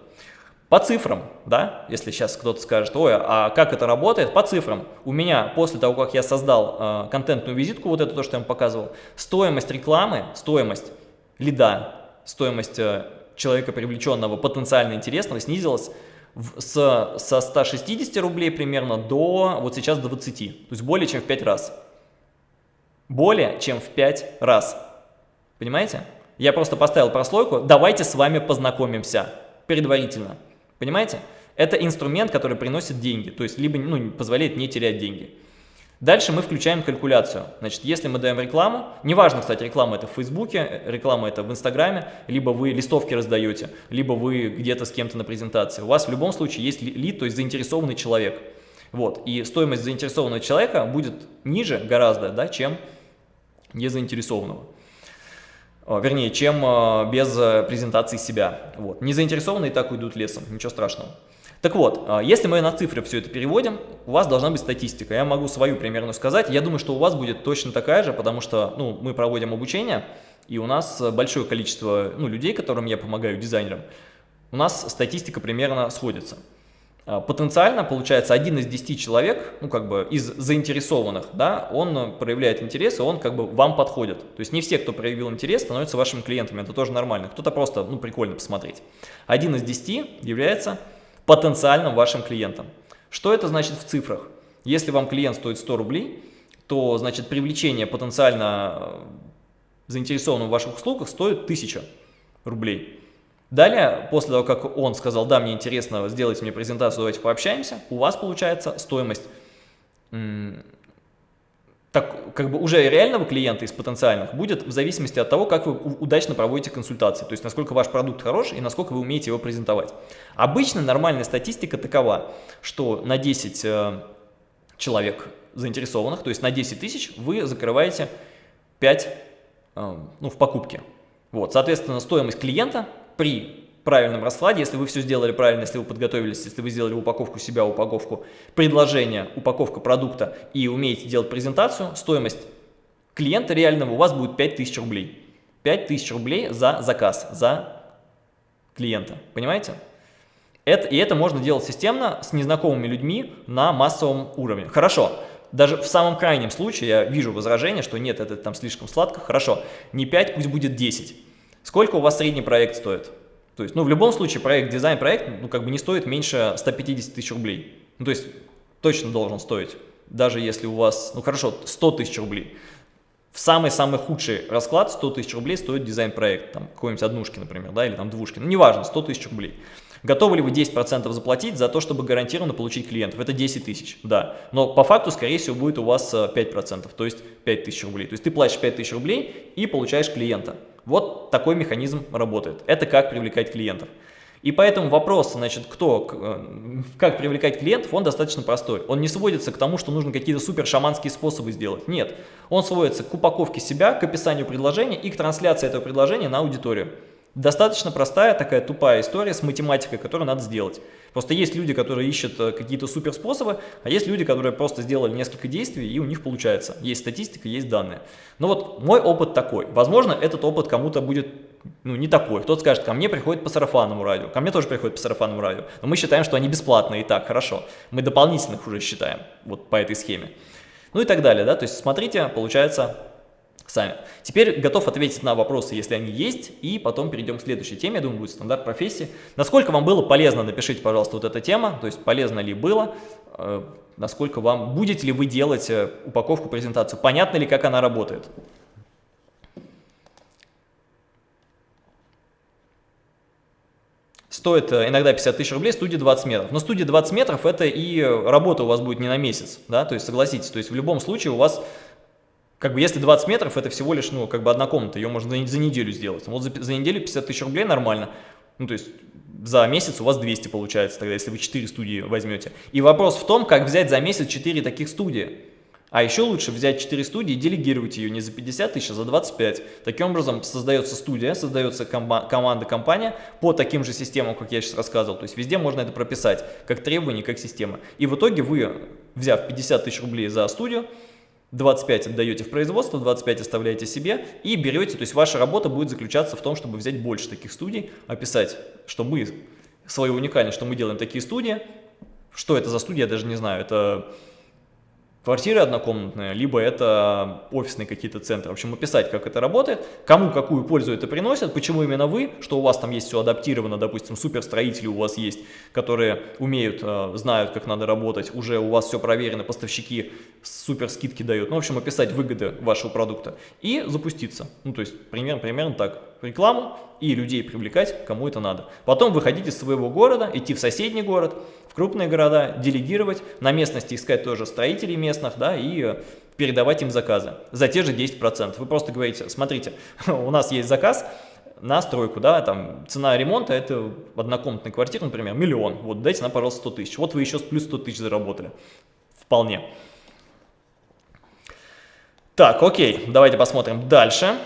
По цифрам, да, если сейчас кто-то скажет, ой, а как это работает? По цифрам. У меня после того, как я создал э, контентную визитку, вот это то, что я вам показывал, стоимость рекламы, стоимость лида, стоимость э, человека привлеченного, потенциально интересного снизилась с, со 160 рублей примерно до вот сейчас 20, то есть более чем в 5 раз. Более чем в 5 раз. Понимаете? Я просто поставил прослойку, давайте с вами познакомимся предварительно. Понимаете? Это инструмент, который приносит деньги, то есть либо ну, позволяет не терять деньги. Дальше мы включаем калькуляцию. Значит, если мы даем рекламу, неважно, кстати, реклама это в Фейсбуке, реклама это в Инстаграме, либо вы листовки раздаете, либо вы где-то с кем-то на презентации. У вас в любом случае есть лид, то есть заинтересованный человек. Вот, и стоимость заинтересованного человека будет ниже гораздо, да, чем незаинтересованного. Вернее, чем а, без презентации себя. Вот. Незаинтересованные так уйдут лесом, ничего страшного. Так вот, а, если мы на цифры все это переводим, у вас должна быть статистика. Я могу свою примерно сказать. Я думаю, что у вас будет точно такая же, потому что ну, мы проводим обучение, и у нас большое количество ну, людей, которым я помогаю, дизайнерам, у нас статистика примерно сходится. а, потенциально, получается, один из десяти человек, ну, как бы, из заинтересованных, да, он проявляет интерес, и он, как бы, вам подходит. То есть не все, кто проявил интерес, становятся вашими клиентами, это тоже нормально. Кто-то просто, ну, прикольно посмотреть. Один из десяти является потенциальным вашим клиентом. Что это значит в цифрах? Если вам клиент стоит 100 рублей, то, значит, привлечение потенциально э, заинтересованного в ваших услугах стоит 1000 рублей. Далее, после того, как он сказал, да, мне интересно, сделайте мне презентацию, давайте пообщаемся, у вас получается стоимость так, как бы уже реального клиента из потенциальных будет в зависимости от того, как вы удачно проводите консультации, то есть насколько ваш продукт хорош и насколько вы умеете его презентовать. Обычно нормальная статистика такова, что на 10 э, человек заинтересованных, то есть на 10 тысяч вы закрываете 5 э, ну, в покупке. Вот, соответственно, стоимость клиента при правильном раскладе, если вы все сделали правильно, если вы подготовились, если вы сделали упаковку себя, упаковку предложения, упаковка продукта и умеете делать презентацию, стоимость клиента реального у вас будет 5000 рублей. 5000 рублей за заказ, за клиента. Понимаете? Это, и это можно делать системно с незнакомыми людьми на массовом уровне. Хорошо, даже в самом крайнем случае я вижу возражение, что нет, это там слишком сладко. Хорошо, не 5, пусть будет 10. Сколько у вас средний проект стоит? То есть, ну, в любом случае, проект, дизайн-проект, ну, как бы не стоит меньше 150 тысяч рублей. Ну, то есть, точно должен стоить, даже если у вас, ну, хорошо, 100 тысяч рублей. В самый-самый худший расклад 100 тысяч рублей стоит дизайн-проект, там, какой-нибудь однушки, например, да, или там двушки, ну, неважно, 100 тысяч рублей. Готовы ли вы 10% заплатить за то, чтобы гарантированно получить клиентов? Это 10 тысяч, да. Но по факту, скорее всего, будет у вас 5%, э, то есть 5 тысяч рублей. То есть ты платишь 5 тысяч рублей и получаешь клиента. Вот такой механизм работает. Это как привлекать клиентов. И поэтому вопрос, значит, кто, э, как привлекать клиентов, он достаточно простой. Он не сводится к тому, что нужно какие-то супер шаманские способы сделать. Нет. Он сводится к упаковке себя, к описанию предложения и к трансляции этого предложения на аудиторию. Достаточно простая такая тупая история с математикой, которую надо сделать. Просто есть люди, которые ищут э, какие-то супер способы, а есть люди, которые просто сделали несколько действий и у них получается. Есть статистика, есть данные. Но вот мой опыт такой. Возможно, этот опыт кому-то будет ну, не такой. Кто-то скажет, ко мне приходит по сарафанному радио. Ко мне тоже приходит по сарафанному радио. Но мы считаем, что они бесплатные и так, хорошо. Мы дополнительных уже считаем вот по этой схеме. Ну и так далее, да. То есть смотрите, получается сами. Теперь готов ответить на вопросы, если они есть, и потом перейдем к следующей теме, я думаю, будет стандарт профессии. Насколько вам было полезно, напишите, пожалуйста, вот эта тема, то есть полезно ли было, э, насколько вам, будете ли вы делать э, упаковку, презентацию, понятно ли, как она работает. Стоит э, иногда 50 тысяч рублей, студия 20 метров. Но студия 20 метров это и работа у вас будет не на месяц, да, то есть согласитесь, то есть в любом случае у вас как бы если 20 метров, это всего лишь, ну, как бы одна комната, ее можно за, неделю сделать. Вот за, за неделю 50 тысяч рублей нормально. Ну, то есть за месяц у вас 200 получается тогда, если вы 4 студии возьмете. И вопрос в том, как взять за месяц 4 таких студии. А еще лучше взять 4 студии и делегировать ее не за 50 тысяч, а за 25. Таким образом создается студия, создается команда, компания по таким же системам, как я сейчас рассказывал. То есть везде можно это прописать, как требование, как система. И в итоге вы, взяв 50 тысяч рублей за студию, 25 отдаете в производство, 25 оставляете себе и берете, то есть ваша работа будет заключаться в том, чтобы взять больше таких студий, описать, что мы, свою уникальность, что мы делаем такие студии, что это за студия, я даже не знаю, это квартиры однокомнатные, либо это офисные какие-то центры. В общем, описать, как это работает, кому какую пользу это приносит, почему именно вы, что у вас там есть все адаптировано, допустим, суперстроители у вас есть, которые умеют, э, знают, как надо работать, уже у вас все проверено, поставщики супер скидки дают. Ну, в общем, описать выгоды вашего продукта и запуститься. Ну, то есть, примерно, примерно так. Рекламу и людей привлекать, кому это надо. Потом выходить из своего города, идти в соседний город, в крупные города, делегировать, на местности искать тоже строителей местных, да, и э, передавать им заказы за те же 10%. Вы просто говорите, смотрите, у нас есть заказ на стройку, да, там цена ремонта это однокомнатная квартира, например, миллион, вот дайте нам, пожалуйста, 100 тысяч, вот вы еще плюс 100 тысяч заработали, вполне. Так, окей, давайте посмотрим дальше.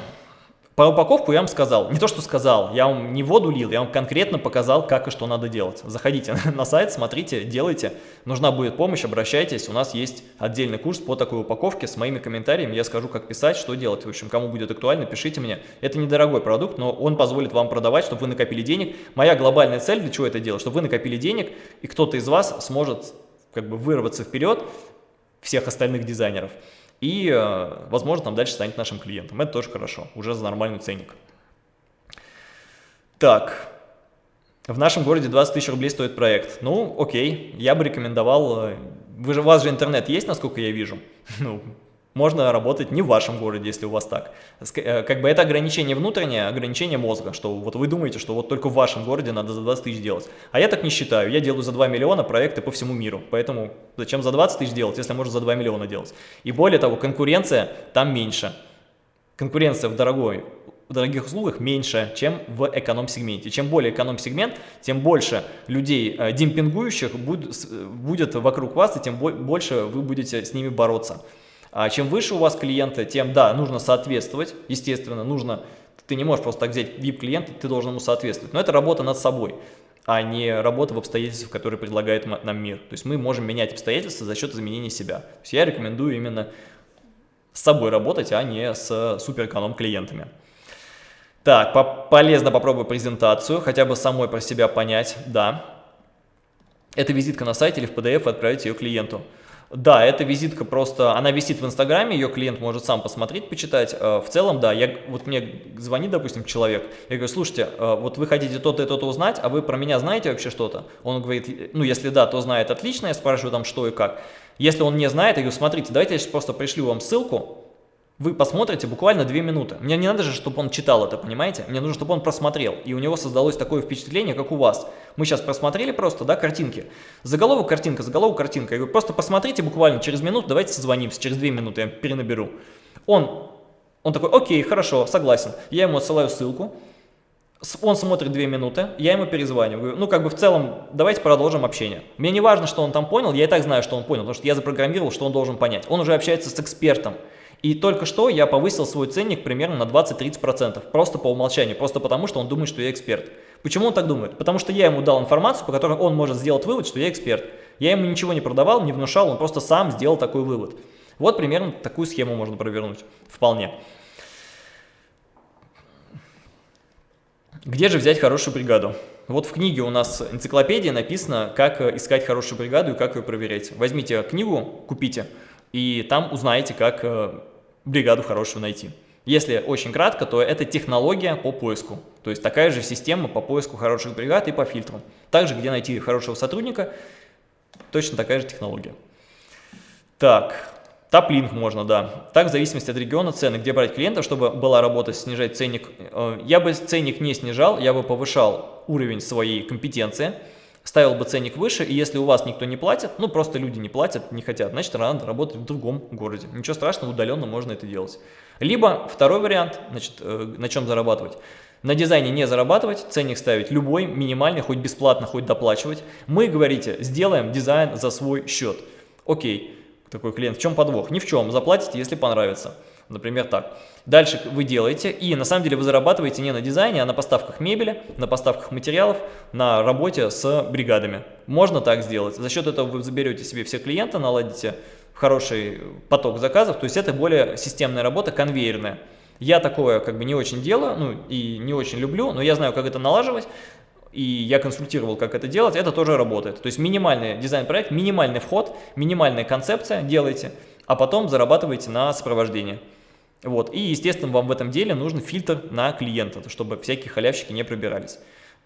Про упаковку я вам сказал, не то что сказал, я вам не воду лил, я вам конкретно показал, как и что надо делать. Заходите на сайт, смотрите, делайте, нужна будет помощь, обращайтесь, у нас есть отдельный курс по такой упаковке с моими комментариями, я скажу, как писать, что делать, в общем, кому будет актуально, пишите мне. Это недорогой продукт, но он позволит вам продавать, чтобы вы накопили денег. Моя глобальная цель, для чего это делать, чтобы вы накопили денег, и кто-то из вас сможет как бы вырваться вперед всех остальных дизайнеров и, э, возможно, там дальше станет нашим клиентом. Это тоже хорошо, уже за нормальный ценник. Так, в нашем городе 20 тысяч рублей стоит проект. Ну, окей, я бы рекомендовал, э, вы же, у вас же интернет есть, насколько я вижу? Ну, можно работать не в вашем городе, если у вас так. Э, как бы это ограничение внутреннее, ограничение мозга, что вот вы думаете, что вот только в вашем городе надо за 20 тысяч делать. А я так не считаю, я делаю за 2 миллиона проекты по всему миру, поэтому зачем за 20 тысяч делать, если можно за 2 миллиона делать. И более того, конкуренция там меньше. Конкуренция в дорогой в дорогих услугах меньше, чем в эконом-сегменте. Чем более эконом-сегмент, тем больше людей э, демпингующих будет, будет вокруг вас, и тем больше вы будете с ними бороться. А чем выше у вас клиенты, тем, да, нужно соответствовать, естественно, нужно, ты не можешь просто так взять VIP-клиента, ты должен ему соответствовать. Но это работа над собой, а не работа в обстоятельствах, которые предлагает нам мир. То есть мы можем менять обстоятельства за счет изменения себя. То есть я рекомендую именно с собой работать, а не с суперэконом клиентами. Так, по полезно попробую презентацию, хотя бы самой про себя понять, да. Это визитка на сайте или в PDF отправить ее клиенту. Да, эта визитка просто, она висит в Инстаграме, ее клиент может сам посмотреть, почитать. Э, в целом, да, я, вот мне звонит, допустим, человек, я говорю, слушайте, э, вот вы хотите то-то и то-то узнать, а вы про меня знаете вообще что-то? Он говорит, ну, если да, то знает, отлично, я спрашиваю там, что и как. Если он не знает, я говорю, смотрите, давайте я сейчас просто пришлю вам ссылку, вы посмотрите буквально 2 минуты. Мне не надо же, чтобы он читал это, понимаете? Мне нужно, чтобы он просмотрел, и у него создалось такое впечатление, как у вас. Мы сейчас просмотрели просто, да, картинки. Заголовок картинка, заголовок картинка. Я говорю, просто посмотрите буквально через минуту, давайте созвонимся, через 2 минуты я перенаберу. Он, он такой, окей, хорошо, согласен. Я ему отсылаю ссылку. Он смотрит 2 минуты, я ему перезваниваю. Ну, как бы в целом, давайте продолжим общение. Мне не важно, что он там понял, я и так знаю, что он понял, потому что я запрограммировал, что он должен понять. Он уже общается с экспертом. И только что я повысил свой ценник примерно на 20-30%, просто по умолчанию, просто потому, что он думает, что я эксперт. Почему он так думает? Потому что я ему дал информацию, по которой он может сделать вывод, что я эксперт. Я ему ничего не продавал, не внушал, он просто сам сделал такой вывод. Вот примерно такую схему можно провернуть, вполне. Где же взять хорошую бригаду? Вот в книге у нас энциклопедия написано, как искать хорошую бригаду и как ее проверять. Возьмите книгу, купите, и там узнаете, как э, бригаду хорошую найти. Если очень кратко, то это технология по поиску. То есть такая же система по поиску хороших бригад и по фильтрам. Также, где найти хорошего сотрудника, точно такая же технология. Так, Таплинк можно, да. Так, в зависимости от региона цены, где брать клиентов, чтобы была работа снижать ценник. Э, я бы ценник не снижал, я бы повышал уровень своей компетенции ставил бы ценник выше, и если у вас никто не платит, ну просто люди не платят, не хотят, значит надо работать в другом городе. Ничего страшного, удаленно можно это делать. Либо второй вариант, значит, э, на чем зарабатывать. На дизайне не зарабатывать, ценник ставить любой, минимальный, хоть бесплатно, хоть доплачивать. Мы, говорите, сделаем дизайн за свой счет. Окей, такой клиент, в чем подвох? Ни в чем, заплатите, если понравится. Например, так. Дальше вы делаете, и на самом деле вы зарабатываете не на дизайне, а на поставках мебели, на поставках материалов, на работе с бригадами. Можно так сделать. За счет этого вы заберете себе все клиенты, наладите хороший поток заказов, то есть это более системная работа, конвейерная. Я такое как бы не очень делаю, ну и не очень люблю, но я знаю, как это налаживать, и я консультировал, как это делать, это тоже работает. То есть минимальный дизайн-проект, минимальный вход, минимальная концепция делайте, а потом зарабатываете на сопровождение. Вот. И, естественно, вам в этом деле нужен фильтр на клиента, чтобы всякие халявщики не пробирались.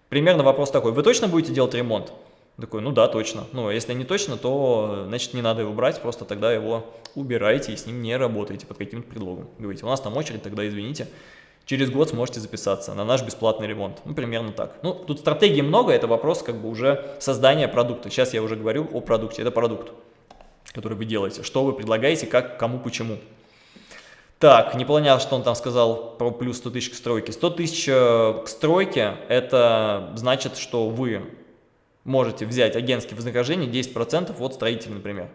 Примерно вопрос такой, вы точно будете делать ремонт? Такой, ну да, точно. Ну, если не точно, то, значит, не надо его брать, просто тогда его убирайте и с ним не работаете под каким-то предлогом. Говорите, у нас там очередь, тогда извините. Через год сможете записаться на наш бесплатный ремонт. Ну, примерно так. Ну, тут стратегии много, это вопрос как бы уже создания продукта. Сейчас я уже говорю о продукте, это продукт, который вы делаете. Что вы предлагаете, как, кому, почему. Так, не понял, что он там сказал про плюс 100 тысяч к стройке. 100 тысяч э, к стройке, это значит, что вы можете взять агентские вознаграждения 10% от строителя, например.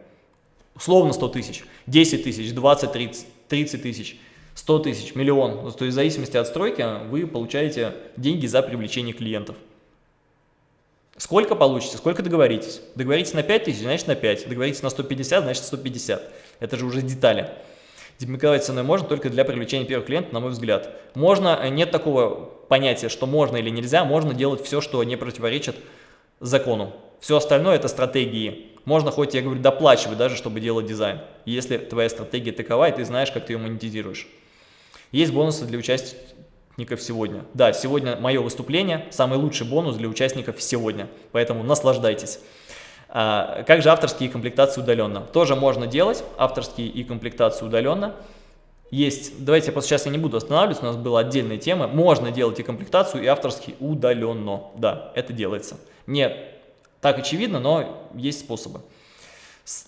Условно 100 тысяч, 10 тысяч, 20, 30, 30 тысяч. 100 тысяч, миллион. То есть в зависимости от стройки вы получаете деньги за привлечение клиентов. Сколько получите, сколько договоритесь. Договоритесь на 5 тысяч, значит на 5. Договоритесь на 150, значит 150. Это же уже детали. Демиковать ценой можно только для привлечения первых клиентов, на мой взгляд. Можно, э, нет такого понятия, что можно или нельзя, можно делать все, что не противоречит закону. Все остальное это стратегии. Можно хоть, я говорю, доплачивать даже, чтобы делать дизайн, если твоя стратегия такова, и ты знаешь, как ты ее монетизируешь. Есть бонусы для участников сегодня. Да, сегодня мое выступление, самый лучший бонус для участников сегодня, поэтому наслаждайтесь. А, как же авторские комплектации удаленно? Тоже можно делать авторские и комплектации удаленно. Есть, давайте просто сейчас я не буду останавливаться, у нас была отдельная тема. Можно делать и комплектацию, и авторский удаленно. Да, это делается. Не так очевидно, но есть способы.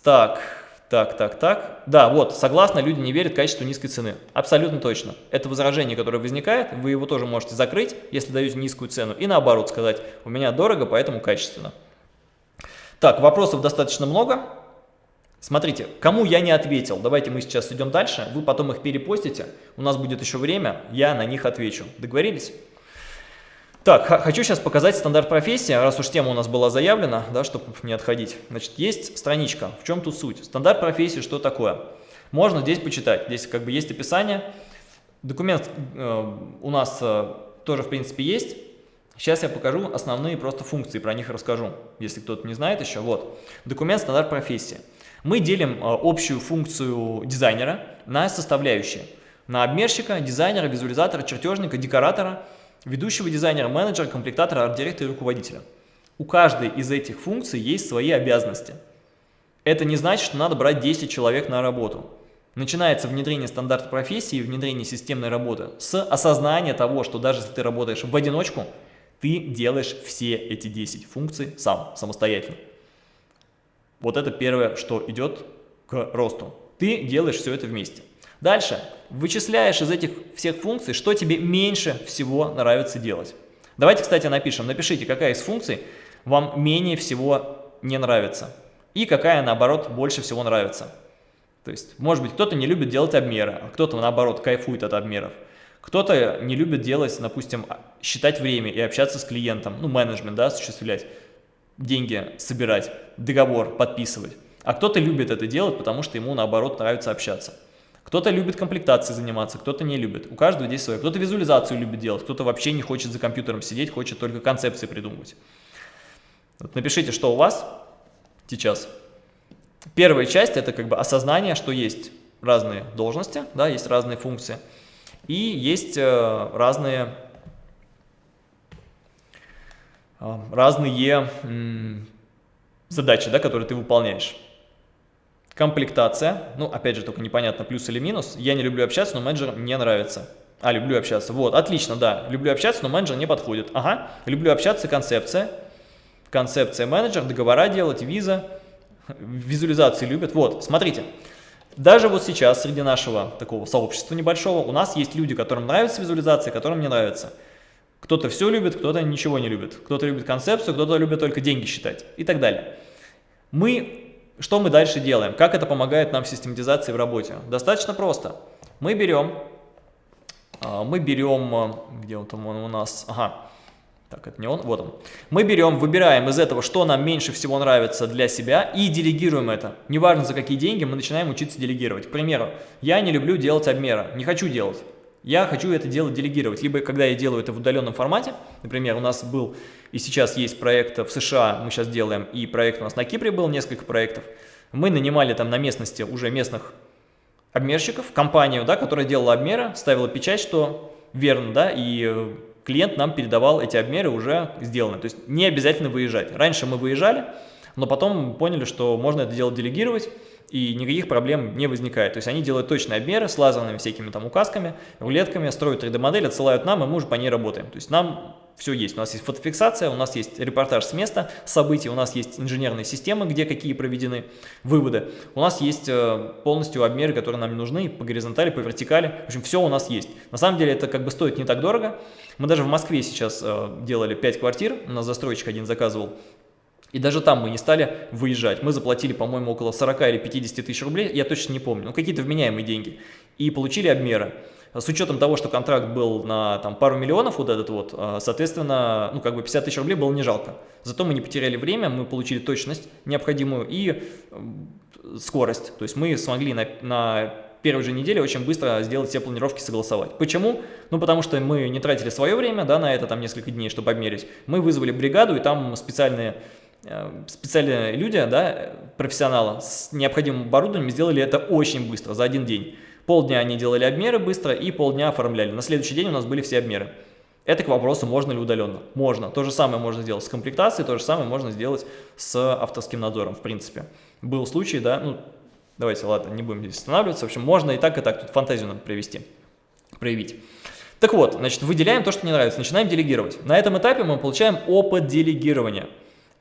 Так, так, так, так. Да, вот, согласно, люди не верят качеству низкой цены. Абсолютно точно. Это возражение, которое возникает, вы его тоже можете закрыть, если даете низкую цену. И наоборот сказать, у меня дорого, поэтому качественно. Так, вопросов достаточно много. Смотрите, кому я не ответил, давайте мы сейчас идем дальше, вы потом их перепостите, у нас будет еще время, я на них отвечу. Договорились? Так, хочу сейчас показать стандарт профессии, раз уж тема у нас была заявлена, да, чтобы не отходить. Значит, есть страничка, в чем тут суть? Стандарт профессии, что такое? Можно здесь почитать, здесь как бы есть описание. Документ э, у нас э, тоже, в принципе, есть. Сейчас я покажу основные просто функции, про них расскажу, если кто-то не знает еще. Вот, документ стандарт профессии. Мы делим э, общую функцию дизайнера на составляющие. На обмерщика, дизайнера, визуализатора, чертежника, декоратора – ведущего дизайнера, менеджера, комплектатора, арт-директора и руководителя. У каждой из этих функций есть свои обязанности. Это не значит, что надо брать 10 человек на работу. Начинается внедрение стандарта профессии внедрение системной работы с осознания того, что даже если ты работаешь в одиночку, ты делаешь все эти 10 функций сам, самостоятельно. Вот это первое, что идет к росту. Ты делаешь все это вместе. Дальше вычисляешь из этих всех функций, что тебе меньше всего нравится делать. Давайте, кстати, напишем. Напишите, какая из функций вам менее всего не нравится. И какая, наоборот, больше всего нравится. То есть, может быть, кто-то не любит делать обмеры, а кто-то, наоборот, кайфует от обмеров. Кто-то не любит делать, допустим, считать время и общаться с клиентом, ну, менеджмент, да, осуществлять, деньги собирать, договор подписывать. А кто-то любит это делать, потому что ему, наоборот, нравится общаться. Кто-то любит комплектацией заниматься, кто-то не любит. У каждого здесь свое. Кто-то визуализацию любит делать, кто-то вообще не хочет за компьютером сидеть, хочет только концепции придумывать. Вот напишите, что у вас сейчас. Первая часть – это как бы осознание, что есть разные должности, да, есть разные функции. И есть э, разные, э, разные задачи, да, которые ты выполняешь. Комплектация, ну, опять же, только непонятно, плюс или минус. Я не люблю общаться, но менеджер мне нравится. А, люблю общаться. Вот, отлично, да. Люблю общаться, но менеджер не подходит. Ага, люблю общаться, концепция. Концепция менеджер, договора делать, виза. Визуализации любят. Вот, смотрите. Даже вот сейчас среди нашего такого сообщества небольшого у нас есть люди, которым нравится визуализация, которым не нравится. Кто-то все любит, кто-то ничего не любит. Кто-то любит концепцию, кто-то любит только деньги считать и так далее. Мы что мы дальше делаем? Как это помогает нам в систематизации в работе? Достаточно просто. Мы берем, а, мы берем, а, где он там он у нас, ага, так, это не он, вот он. Мы берем, выбираем из этого, что нам меньше всего нравится для себя и делегируем это. Неважно за какие деньги, мы начинаем учиться делегировать. К примеру, я не люблю делать обмеры, не хочу делать. Я хочу это дело делегировать. Либо когда я делаю это в удаленном формате, например, у нас был и сейчас есть проект в США, мы сейчас делаем, и проект у нас на Кипре был, несколько проектов. Мы нанимали там на местности уже местных обмерщиков, компанию, да, которая делала обмеры, ставила печать, что верно, да, и клиент нам передавал эти обмеры уже сделанные. То есть не обязательно выезжать. Раньше мы выезжали, но потом поняли, что можно это дело делегировать, и никаких проблем не возникает. То есть они делают точные обмеры с лазерными всякими там указками, рулетками, строят 3D-модель, отсылают нам, и мы уже по ней работаем. То есть нам все есть. У нас есть фотофиксация, у нас есть репортаж с места событий, у нас есть инженерные системы, где какие проведены выводы. У нас есть э, полностью обмеры, которые нам нужны по горизонтали, по вертикали. В общем, все у нас есть. На самом деле это как бы стоит не так дорого. Мы даже в Москве сейчас э, делали 5 квартир, у нас застройщик один заказывал И даже там мы не стали выезжать. Мы заплатили, по-моему, около 40 или 50 тысяч рублей, я точно не помню, ну какие-то вменяемые деньги. И получили обмеры. С учетом того, что контракт был на там, пару миллионов вот этот вот, а, соответственно, ну как бы 50 тысяч рублей было не жалко. Зато мы не потеряли время, мы получили точность необходимую и скорость. То есть мы смогли на, на первой же неделе очень быстро сделать все планировки, согласовать. Почему? Ну, потому что мы не тратили свое время, да, на это там несколько дней, чтобы обмерить. Мы вызвали бригаду, и там специальные, э, специальные люди, да, профессионалы с необходимым оборудованием сделали это очень быстро, за один день. Полдня они делали обмеры быстро и полдня оформляли. На следующий день у нас были все обмеры. Это к вопросу, можно ли удаленно. Можно. То же самое можно сделать с комплектацией, то же самое можно сделать с авторским надзором, в принципе. Был случай, да, ну, давайте, ладно, не будем здесь останавливаться. В общем, можно и так, и так. Тут фантазию надо привести, проявить. Так вот, значит, выделяем то, что не нравится, начинаем делегировать. На этом этапе мы получаем опыт делегирования.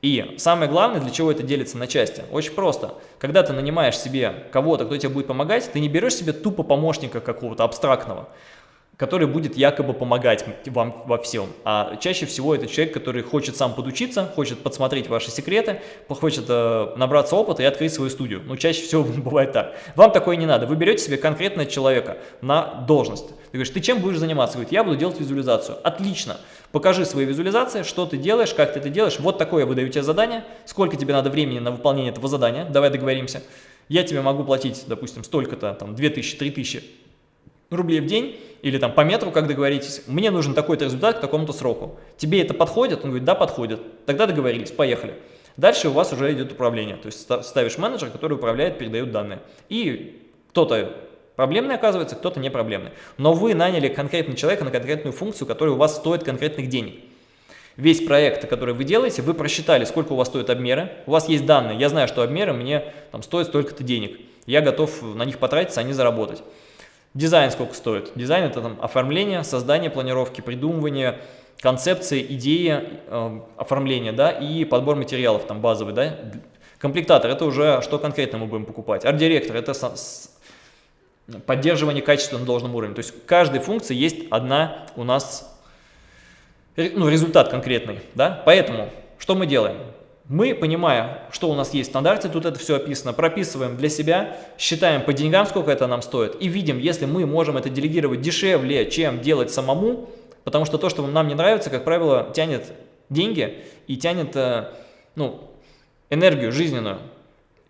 И самое главное, для чего это делится на части, очень просто. Когда ты нанимаешь себе кого-то, кто тебе будет помогать, ты не берешь себе тупо помощника какого-то абстрактного который будет якобы помогать вам во всем. А чаще всего это человек, который хочет сам подучиться, хочет подсмотреть ваши секреты, хочет э, набраться опыта и открыть свою студию. Но чаще всего бывает так. Вам такое не надо. Вы берете себе конкретного человека на должность. Ты говоришь, ты чем будешь заниматься? Говорит, я буду делать визуализацию. Отлично. Покажи свои визуализации, что ты делаешь, как ты это делаешь. Вот такое я выдаю тебе задание. Сколько тебе надо времени на выполнение этого задания? Давай договоримся. Я тебе могу платить, допустим, столько-то, там, 2000-3000 рублей в день или там по метру, как договоритесь, мне нужен такой-то результат к такому-то сроку. Тебе это подходит? Он говорит, да, подходит. Тогда договорились, поехали. Дальше у вас уже идет управление, то есть ставишь менеджер, который управляет, передает данные. И кто-то проблемный оказывается, кто-то не проблемный. Но вы наняли конкретного человека на конкретную функцию, которая у вас стоит конкретных денег. Весь проект, который вы делаете, вы просчитали, сколько у вас стоят обмеры, у вас есть данные, я знаю, что обмеры мне там стоят столько-то денег, я готов на них потратиться, а не заработать. Дизайн сколько стоит? Дизайн это там оформление, создание планировки, придумывание концепции, идеи, э, оформления, да, и подбор материалов там базовый, да. Комплектатор это уже что конкретно мы будем покупать. Арт-директор это поддерживание качества на должном уровне. То есть каждой функции есть одна у нас ну, результат конкретный, да. Поэтому что мы делаем? Мы, понимая, что у нас есть в стандарте, тут это все описано, прописываем для себя, считаем по деньгам, сколько это нам стоит, и видим, если мы можем это делегировать дешевле, чем делать самому, потому что то, что нам не нравится, как правило, тянет деньги и тянет э, ну, энергию жизненную.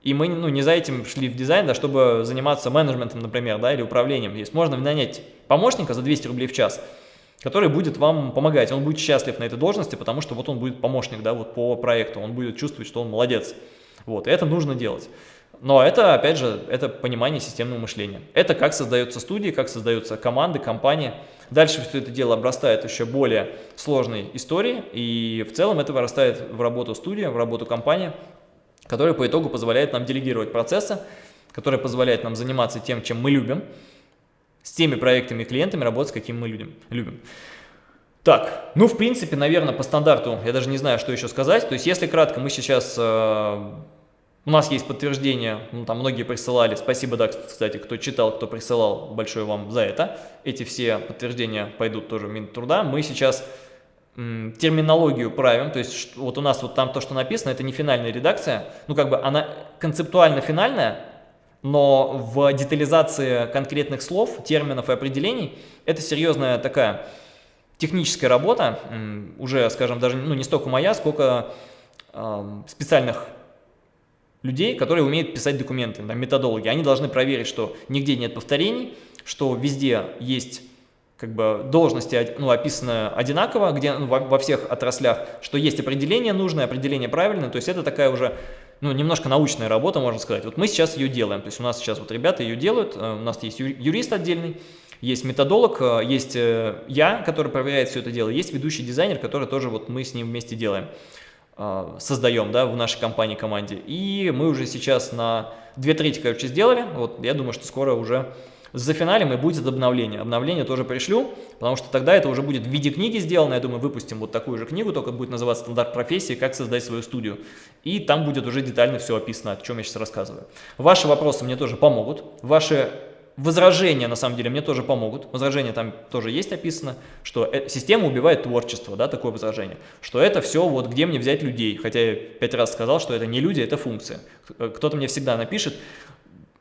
И мы ну, не за этим шли в дизайн, да, чтобы заниматься менеджментом, например, да, или управлением. Есть можно нанять помощника за 200 рублей в час, который будет вам помогать. Он будет счастлив на этой должности, потому что вот он будет помощник да, вот по проекту, он будет чувствовать, что он молодец. Вот, и это нужно делать. Но это, опять же, это понимание системного мышления. Это как создаются студии, как создаются команды, компании. Дальше все это дело обрастает еще более сложной историей, и в целом это вырастает в работу студии, в работу компании, которая по итогу позволяет нам делегировать процессы, которая позволяет нам заниматься тем, чем мы любим, с теми проектами и клиентами работать, какими мы людям, любим. Так, ну, в принципе, наверное, по стандарту я даже не знаю, что еще сказать. То есть, если кратко, мы сейчас... Э, у нас есть подтверждение, ну, там многие присылали. Спасибо, да, кстати, кто читал, кто присылал, большое вам за это. Эти все подтверждения пойдут тоже в Минтруда. Мы сейчас терминологию правим, то есть вот у нас вот там то, что написано, это не финальная редакция, ну как бы она концептуально финальная, но в детализации конкретных слов, терминов и определений это серьезная такая техническая работа, уже, скажем, даже ну, не столько моя, сколько э, специальных людей, которые умеют писать документы, да, методологи. Они должны проверить, что нигде нет повторений, что везде есть как бы должности ну, описаны одинаково, где ну, во, во всех отраслях, что есть определение нужное, определение правильное, то есть это такая уже ну, немножко научная работа, можно сказать. Вот мы сейчас ее делаем, то есть у нас сейчас вот ребята ее делают, э, у нас есть юрист отдельный, есть методолог, э, есть э, я, который проверяет все это дело, есть ведущий дизайнер, который тоже вот мы с ним вместе делаем, создаем, да, в нашей компании, команде. И мы уже сейчас на две трети, короче, сделали, вот я думаю, что скоро уже за финалем и будет обновление. Обновление тоже пришлю, потому что тогда это уже будет в виде книги сделано. Я думаю, выпустим вот такую же книгу, только будет называться «Стандарт профессии. Как создать свою студию». И там будет уже детально все описано, о чем я сейчас рассказываю. Ваши вопросы мне тоже помогут. Ваши Возражения, на самом деле, мне тоже помогут. Возражения там тоже есть описано, что э, система убивает творчество, да, такое возражение. Что это все, вот где мне взять людей. Хотя я пять раз сказал, что это не люди, это функция. Кто-то мне всегда напишет,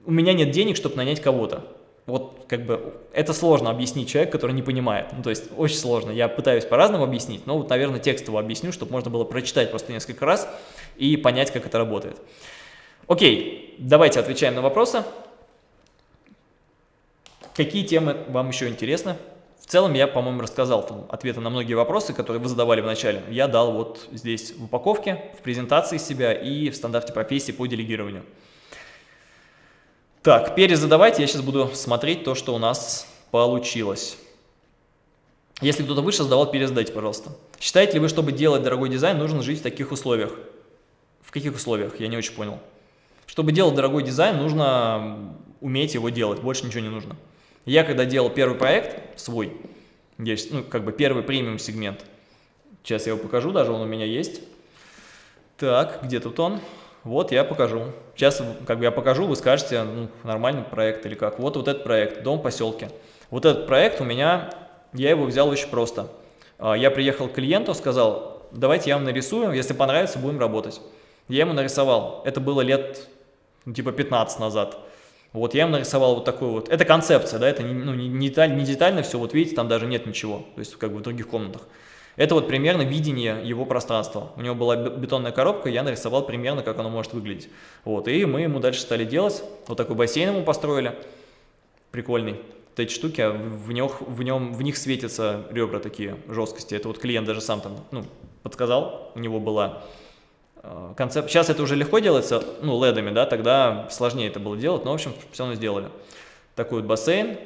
у меня нет денег, чтобы нанять кого-то. Вот как бы это сложно объяснить человеку, который не понимает. Ну, то есть очень сложно. Я пытаюсь по-разному объяснить, но вот, наверное, текстово объясню, чтобы можно было прочитать просто несколько раз и понять, как это работает. Окей, давайте отвечаем на вопросы. Какие темы вам еще интересны? В целом я, по-моему, рассказал там, ответы на многие вопросы, которые вы задавали в начале. Я дал вот здесь в упаковке, в презентации себя и в стандарте профессии по делегированию. Так, перезадавайте, я сейчас буду смотреть то, что у нас получилось. Если кто-то выше задавал, перезадайте, пожалуйста. Считаете ли вы, чтобы делать дорогой дизайн, нужно жить в таких условиях? В каких условиях? Я не очень понял. Чтобы делать дорогой дизайн, нужно уметь его делать, больше ничего не нужно. Я когда делал первый проект свой, есть, ну, как бы первый премиум сегмент, сейчас я его покажу, даже он у меня есть. Так, где тут он? Вот я покажу. Сейчас, как бы я покажу, вы скажете, ну, нормальный проект или как. Вот, вот этот проект, дом в поселке. Вот этот проект у меня, я его взял очень просто. А, я приехал к клиенту, сказал, давайте я вам нарисую, если понравится, будем работать. Я ему нарисовал. Это было лет, ну, типа 15 назад. Вот я им нарисовал вот такую вот, это концепция, да, это ну, не, деталь, не детально все, вот видите, там даже нет ничего, то есть как бы в других комнатах. Это вот примерно видение его пространства. У него была бетонная коробка, я нарисовал примерно, как оно может выглядеть. Вот, и мы ему дальше стали делать, вот такой бассейн ему построили, прикольный. Вот эти штуки, а в, них, в, нем, в них светятся ребра такие, жесткости. Это вот клиент даже сам там, ну, подсказал, у него была Э, концепт. Сейчас это уже легко делается, ну, ледами, да, тогда сложнее это было делать, но, в общем, все равно сделали. Такой вот бассейн.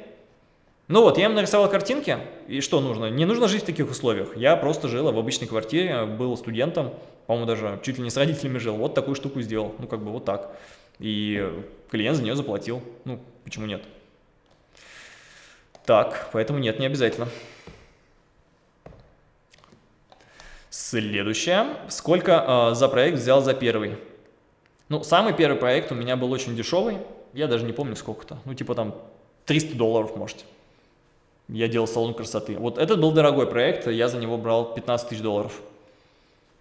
Ну вот, я им нарисовал картинки, и что нужно? Не нужно жить в таких условиях. Я просто жил в обычной квартире, был студентом, по-моему, даже чуть ли не с родителями жил, вот такую штуку сделал, ну, как бы вот так. И клиент за нее заплатил, ну, почему нет? Так, поэтому нет, не обязательно. Следующее. Сколько э, за проект взял за первый? Ну, самый первый проект у меня был очень дешевый. Я даже не помню сколько-то. Ну, типа там 300 долларов, может. Я делал салон красоты. Вот этот был дорогой проект, я за него брал 15 тысяч долларов.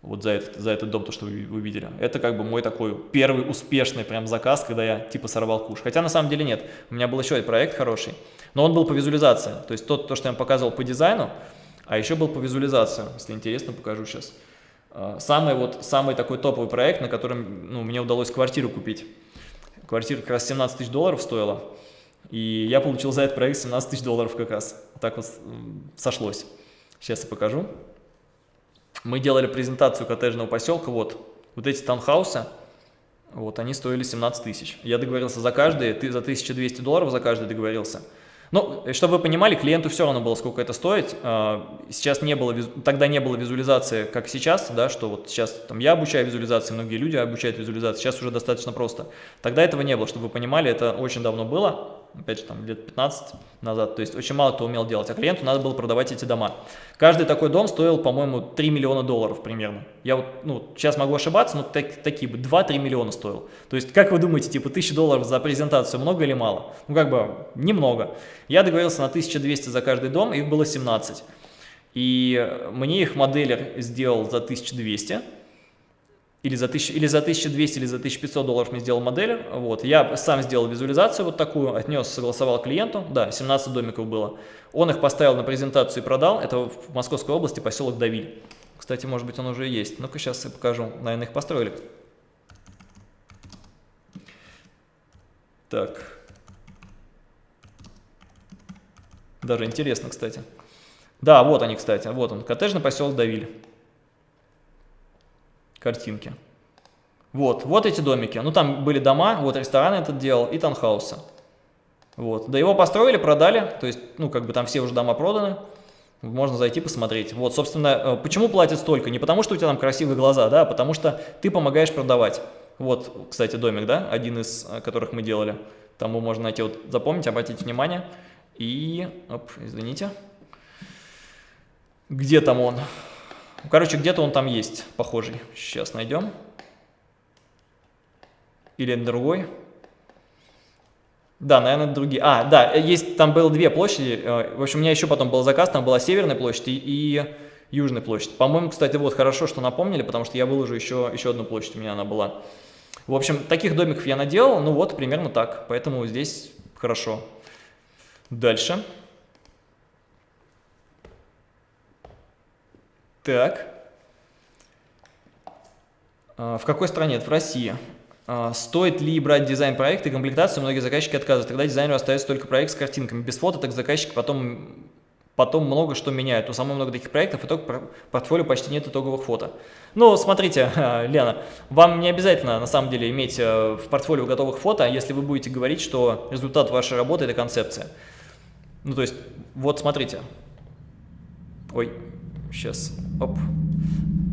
Вот за этот, за этот дом, то, что вы, вы видели. Это как бы мой такой первый успешный прям заказ, когда я типа сорвал куш. Хотя на самом деле нет. У меня был еще один проект хороший, но он был по визуализации. То есть тот, то, что я вам показывал по дизайну, а еще был по визуализации, если интересно, покажу сейчас. А, самый, вот, самый такой топовый проект, на котором ну, мне удалось квартиру купить. Квартира как раз 17 тысяч долларов стоила. И я получил за этот проект 17 тысяч долларов как раз. Так вот сошлось. Сейчас я покажу. Мы делали презентацию коттеджного поселка. Вот, вот эти таунхаусы. Вот, они стоили 17 тысяч. Я договорился за каждый, ты за 1200 долларов за каждый договорился. Ну, чтобы вы понимали, клиенту все равно было, сколько это стоит. А, сейчас не было, тогда не было визуализации, как сейчас, да, что вот сейчас там я обучаю визуализации, многие люди обучают визуализации, сейчас уже достаточно просто. Тогда этого не было, чтобы вы понимали, это очень давно было опять же, там лет 15 назад, то есть очень мало кто умел делать, а клиенту надо было продавать эти дома. Каждый такой дом стоил, по-моему, 3 миллиона долларов примерно. Я вот, ну, сейчас могу ошибаться, но так, такие бы 2-3 миллиона стоил. То есть, как вы думаете, типа 1000 долларов за презентацию много или мало? Ну, как бы, немного. Я договорился на 1200 за каждый дом, их было 17. И мне их моделер сделал за 1200, или за, 1000, или за 1200, или за 1500 долларов мне сделал модель. Вот. Я сам сделал визуализацию вот такую, отнес, согласовал клиенту. Да, 17 домиков было. Он их поставил на презентацию и продал. Это в Московской области поселок Давиль. Кстати, может быть, он уже есть. Ну-ка, сейчас я покажу. Наверное, их построили. Так. Даже интересно, кстати. Да, вот они, кстати. Вот он, коттеджный поселок Давиль картинки. Вот, вот эти домики. Ну, там были дома, вот ресторан этот делал и танхаусы. Вот, да его построили, продали, то есть, ну, как бы там все уже дома проданы. Можно зайти посмотреть. Вот, собственно, э, почему платят столько? Не потому, что у тебя там красивые глаза, да, а потому что ты помогаешь продавать. Вот, кстати, домик, да, один из э, которых мы делали. Там его можно найти, вот, запомнить, обратите внимание. И, оп, извините. Где там он? Короче, где-то он там есть, похожий. Сейчас найдем. Или другой. Да, наверное, другие. А, да, есть, там было две площади. Э, в общем, у меня еще потом был заказ, там была Северная площадь и Южная площадь. По-моему, кстати, вот хорошо, что напомнили, потому что я выложу еще, еще одну площадь, у меня она была. В общем, таких домиков я наделал, ну вот, примерно так. Поэтому здесь хорошо. Дальше. Так. А, в какой стране? Это в России. А, стоит ли брать дизайн проекта и комплектацию? Многие заказчики отказывают. Тогда дизайнеру остается только проект с картинками. Без фото так заказчик потом, потом много что меняет. У самого много таких проектов, итог портфолио почти нет итоговых фото. Ну, смотрите, Лена, вам не обязательно на самом деле иметь э, в портфолио готовых фото, если вы будете говорить, что результат вашей работы – это концепция. Ну, то есть, вот смотрите. Ой, сейчас, оп.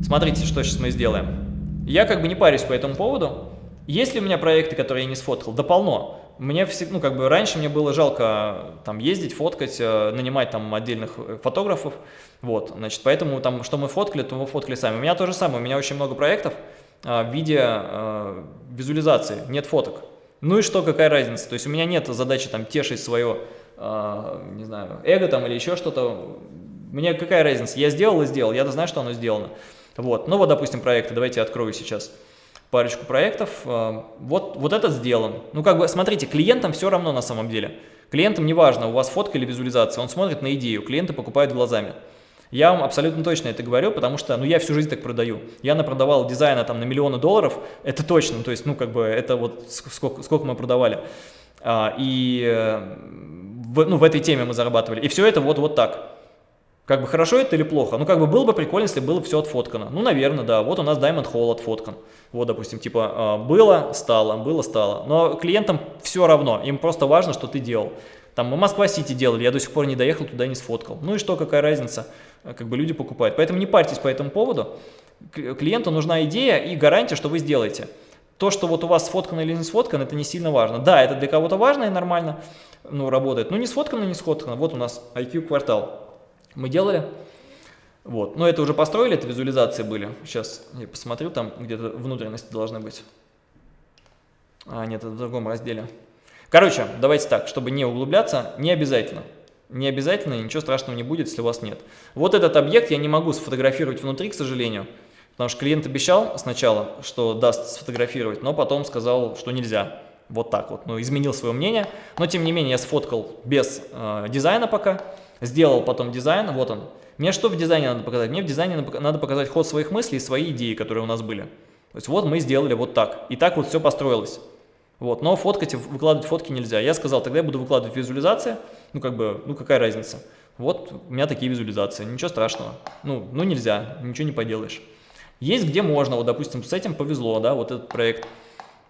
Смотрите, что сейчас мы сделаем. Я как бы не парюсь по этому поводу, есть ли у меня проекты, которые я не сфоткал? Да полно. Мне все, ну, как бы раньше мне было жалко там ездить, фоткать, э, нанимать там отдельных э, фотографов. Вот, значит, поэтому там, что мы фоткали, то мы фоткали сами. У меня то же самое, у меня очень много проектов а, в виде а, визуализации, нет фоток. Ну и что, какая разница? То есть у меня нет задачи там тешить свое, а, не знаю, эго там или еще что-то. Мне какая разница? Я сделал и сделал, я знаю, что оно сделано. Вот, ну вот, допустим, проекты, давайте я открою сейчас парочку проектов. Э, вот, вот этот сделан. Ну, как бы, смотрите, клиентам все равно на самом деле. Клиентам не важно, у вас фотка или визуализация, он смотрит на идею, клиенты покупают глазами. Я вам абсолютно точно это говорю, потому что, ну, я всю жизнь так продаю. Я напродавал дизайна там на миллионы долларов, это точно, то есть, ну, как бы, это вот сколько, сколько мы продавали. А, и э, в, ну, в этой теме мы зарабатывали. И все это вот, вот так. Как бы хорошо это или плохо? Ну, как бы было бы прикольно, если было все отфоткано. Ну, наверное, да. Вот у нас Diamond Hall отфоткан. Вот, допустим, типа а, было, стало, было, стало. Но клиентам все равно. Им просто важно, что ты делал. Там мы Москва-Сити делали, я до сих пор не доехал, туда не сфоткал. Ну и что, какая разница? Как бы люди покупают. Поэтому не парьтесь по этому поводу. Клиенту нужна идея и гарантия, что вы сделаете. То, что вот у вас сфоткано или не сфоткано, это не сильно важно. Да, это для кого-то важно и нормально ну, работает. Но не сфоткано, не сфоткано. Вот у нас IQ-квартал мы делали. Вот. Но это уже построили, это визуализации были. Сейчас я посмотрю, там где-то внутренности должны быть. А, нет, это в другом разделе. Короче, давайте так, чтобы не углубляться, не обязательно. Не обязательно, ничего страшного не будет, если у вас нет. Вот этот объект я не могу сфотографировать внутри, к сожалению. Потому что клиент обещал сначала, что даст сфотографировать, но потом сказал, что нельзя. Вот так вот. Ну, изменил свое мнение. Но, тем не менее, я сфоткал без э, дизайна пока. Сделал потом дизайн, вот он. Мне что в дизайне надо показать? Мне в дизайне надо показать ход своих мыслей и свои идеи, которые у нас были. То есть вот мы сделали вот так. И так вот все построилось. Вот, но фоткать, выкладывать фотки нельзя. Я сказал, тогда я буду выкладывать визуализации. Ну, как бы, ну, какая разница? Вот у меня такие визуализации, ничего страшного. Ну, ну нельзя, ничего не поделаешь. Есть где можно, вот, допустим, с этим повезло, да, вот этот проект.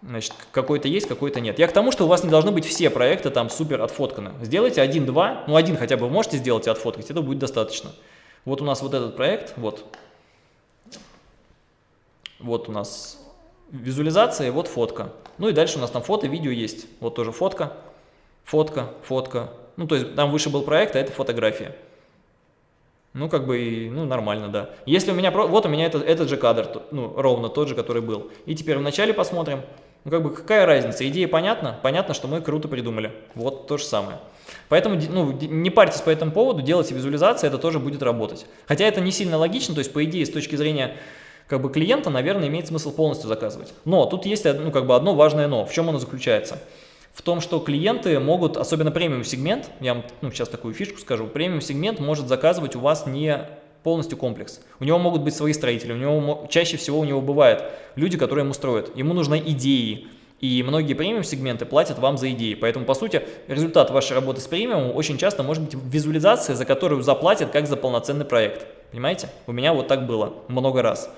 Значит, какой-то есть, какой-то нет. Я к тому, что у вас не должны быть все проекты там супер отфотканы. Сделайте один-два, ну один хотя бы можете сделать и отфоткать, это будет достаточно. Вот у нас вот этот проект, вот. Вот у нас визуализация, вот фотка. Ну и дальше у нас там фото, видео есть. Вот тоже фотка, фотка, фотка. Ну то есть там выше был проект, а это фотография. Ну, как бы, ну, нормально, да. Если у меня, вот у меня этот, этот же кадр, ну, ровно тот же, который был. И теперь вначале посмотрим, ну, как бы, какая разница? Идея понятна? Понятно, что мы круто придумали. Вот то же самое. Поэтому, ну, не парьтесь по этому поводу, делайте визуализации, это тоже будет работать. Хотя это не сильно логично, то есть, по идее, с точки зрения как бы клиента, наверное, имеет смысл полностью заказывать. Но тут есть, ну, как бы одно важное но. В чем оно заключается? в том, что клиенты могут, особенно премиум сегмент, я вам ну, сейчас такую фишку скажу, премиум сегмент может заказывать у вас не полностью комплекс. У него могут быть свои строители, у него чаще всего у него бывают люди, которые ему строят. Ему нужны идеи, и многие премиум сегменты платят вам за идеи. Поэтому, по сути, результат вашей работы с премиумом очень часто может быть визуализация, за которую заплатят как за полноценный проект. Понимаете? У меня вот так было много раз.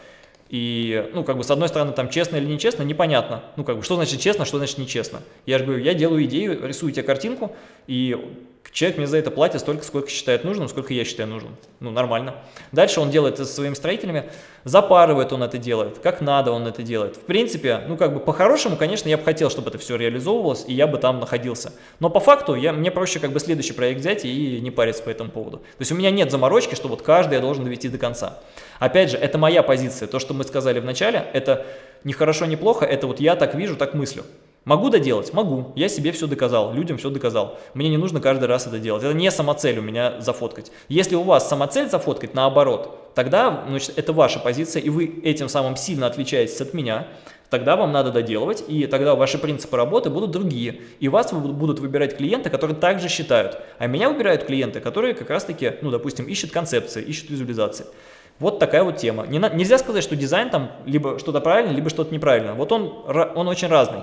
И, ну, как бы, с одной стороны, там, честно или нечестно, непонятно. Ну, как бы, что значит честно, что значит нечестно. Я же говорю, я делаю идею, рисую тебе картинку, и человек мне за это платит столько, сколько считает нужным, сколько я считаю нужным. Ну, нормально. Дальше он делает это со своими строителями, запарывает он это делает, как надо он это делает. В принципе, ну, как бы, по-хорошему, конечно, я бы хотел, чтобы это все реализовывалось, и я бы там находился. Но по факту, я, мне проще, как бы, следующий проект взять и не париться по этому поводу. То есть у меня нет заморочки, что вот каждый я должен довести до конца. Опять же, это моя позиция. То, что мы сказали в начале, это не хорошо, не плохо, это вот я так вижу, так мыслю. Могу доделать? Могу. Я себе все доказал, людям все доказал. Мне не нужно каждый раз это делать. Это не самоцель у меня зафоткать. Если у вас самоцель зафоткать, наоборот, тогда значит, это ваша позиция, и вы этим самым сильно отличаетесь от меня, тогда вам надо доделывать, и тогда ваши принципы работы будут другие. И вас будут выбирать клиенты, которые также считают. А меня выбирают клиенты, которые как раз-таки, ну, допустим, ищут концепции, ищут визуализации. Вот такая вот тема. Не, нельзя сказать, что дизайн там либо что-то правильно, либо что-то неправильно. Вот он, он очень разный.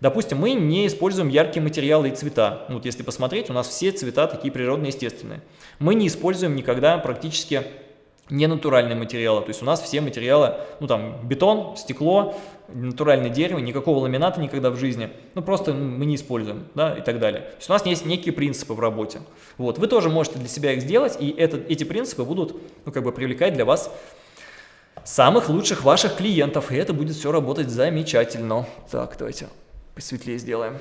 Допустим, мы не используем яркие материалы и цвета. Ну, вот если посмотреть, у нас все цвета такие природные, естественные. Мы не используем никогда практически ненатуральные материалы. То есть у нас все материалы, ну там бетон, стекло, натуральное дерево, никакого ламината никогда в жизни. Ну просто мы не используем, да, и так далее. То есть у нас есть некие принципы в работе. Вот, вы тоже можете для себя их сделать, и это, эти принципы будут, ну как бы привлекать для вас самых лучших ваших клиентов, и это будет все работать замечательно. Так, давайте посветлее сделаем.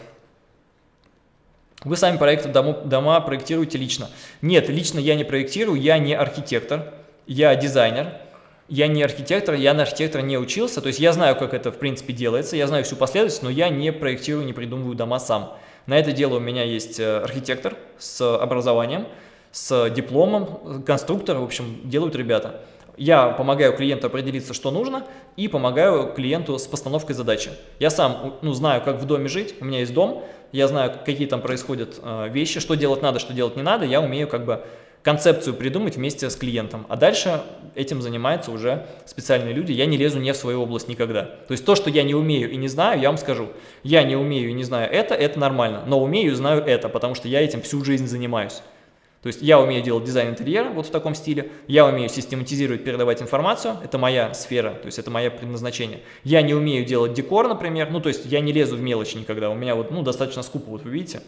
Вы сами проекты дома, дома проектируете лично? Нет, лично я не проектирую, я не архитектор я дизайнер, я не архитектор, я на архитектора не учился, то есть я знаю, как это в принципе делается, я знаю всю последовательность, но я не проектирую, не придумываю дома сам. На это дело у меня есть э, архитектор с образованием, с дипломом, конструктор, в общем, делают ребята. Я помогаю клиенту определиться, что нужно, и помогаю клиенту с постановкой задачи. Я сам ну, знаю, как в доме жить, у меня есть дом, я знаю, какие там происходят э, вещи, что делать надо, что делать не надо, я умею как бы концепцию придумать вместе с клиентом, а дальше этим занимаются уже специальные люди. Я не лезу не в свою область никогда. То есть то, что я не умею и не знаю, я вам скажу. Я не умею и не знаю это, это нормально, но умею и знаю это, потому что я этим всю жизнь занимаюсь. То есть я умею делать дизайн интерьера вот в таком стиле, я умею систематизировать, передавать информацию, это моя сфера, то есть это мое предназначение. Я не умею делать декор, например, ну то есть я не лезу в мелочи никогда, у меня вот ну достаточно скупо, вот вы видите.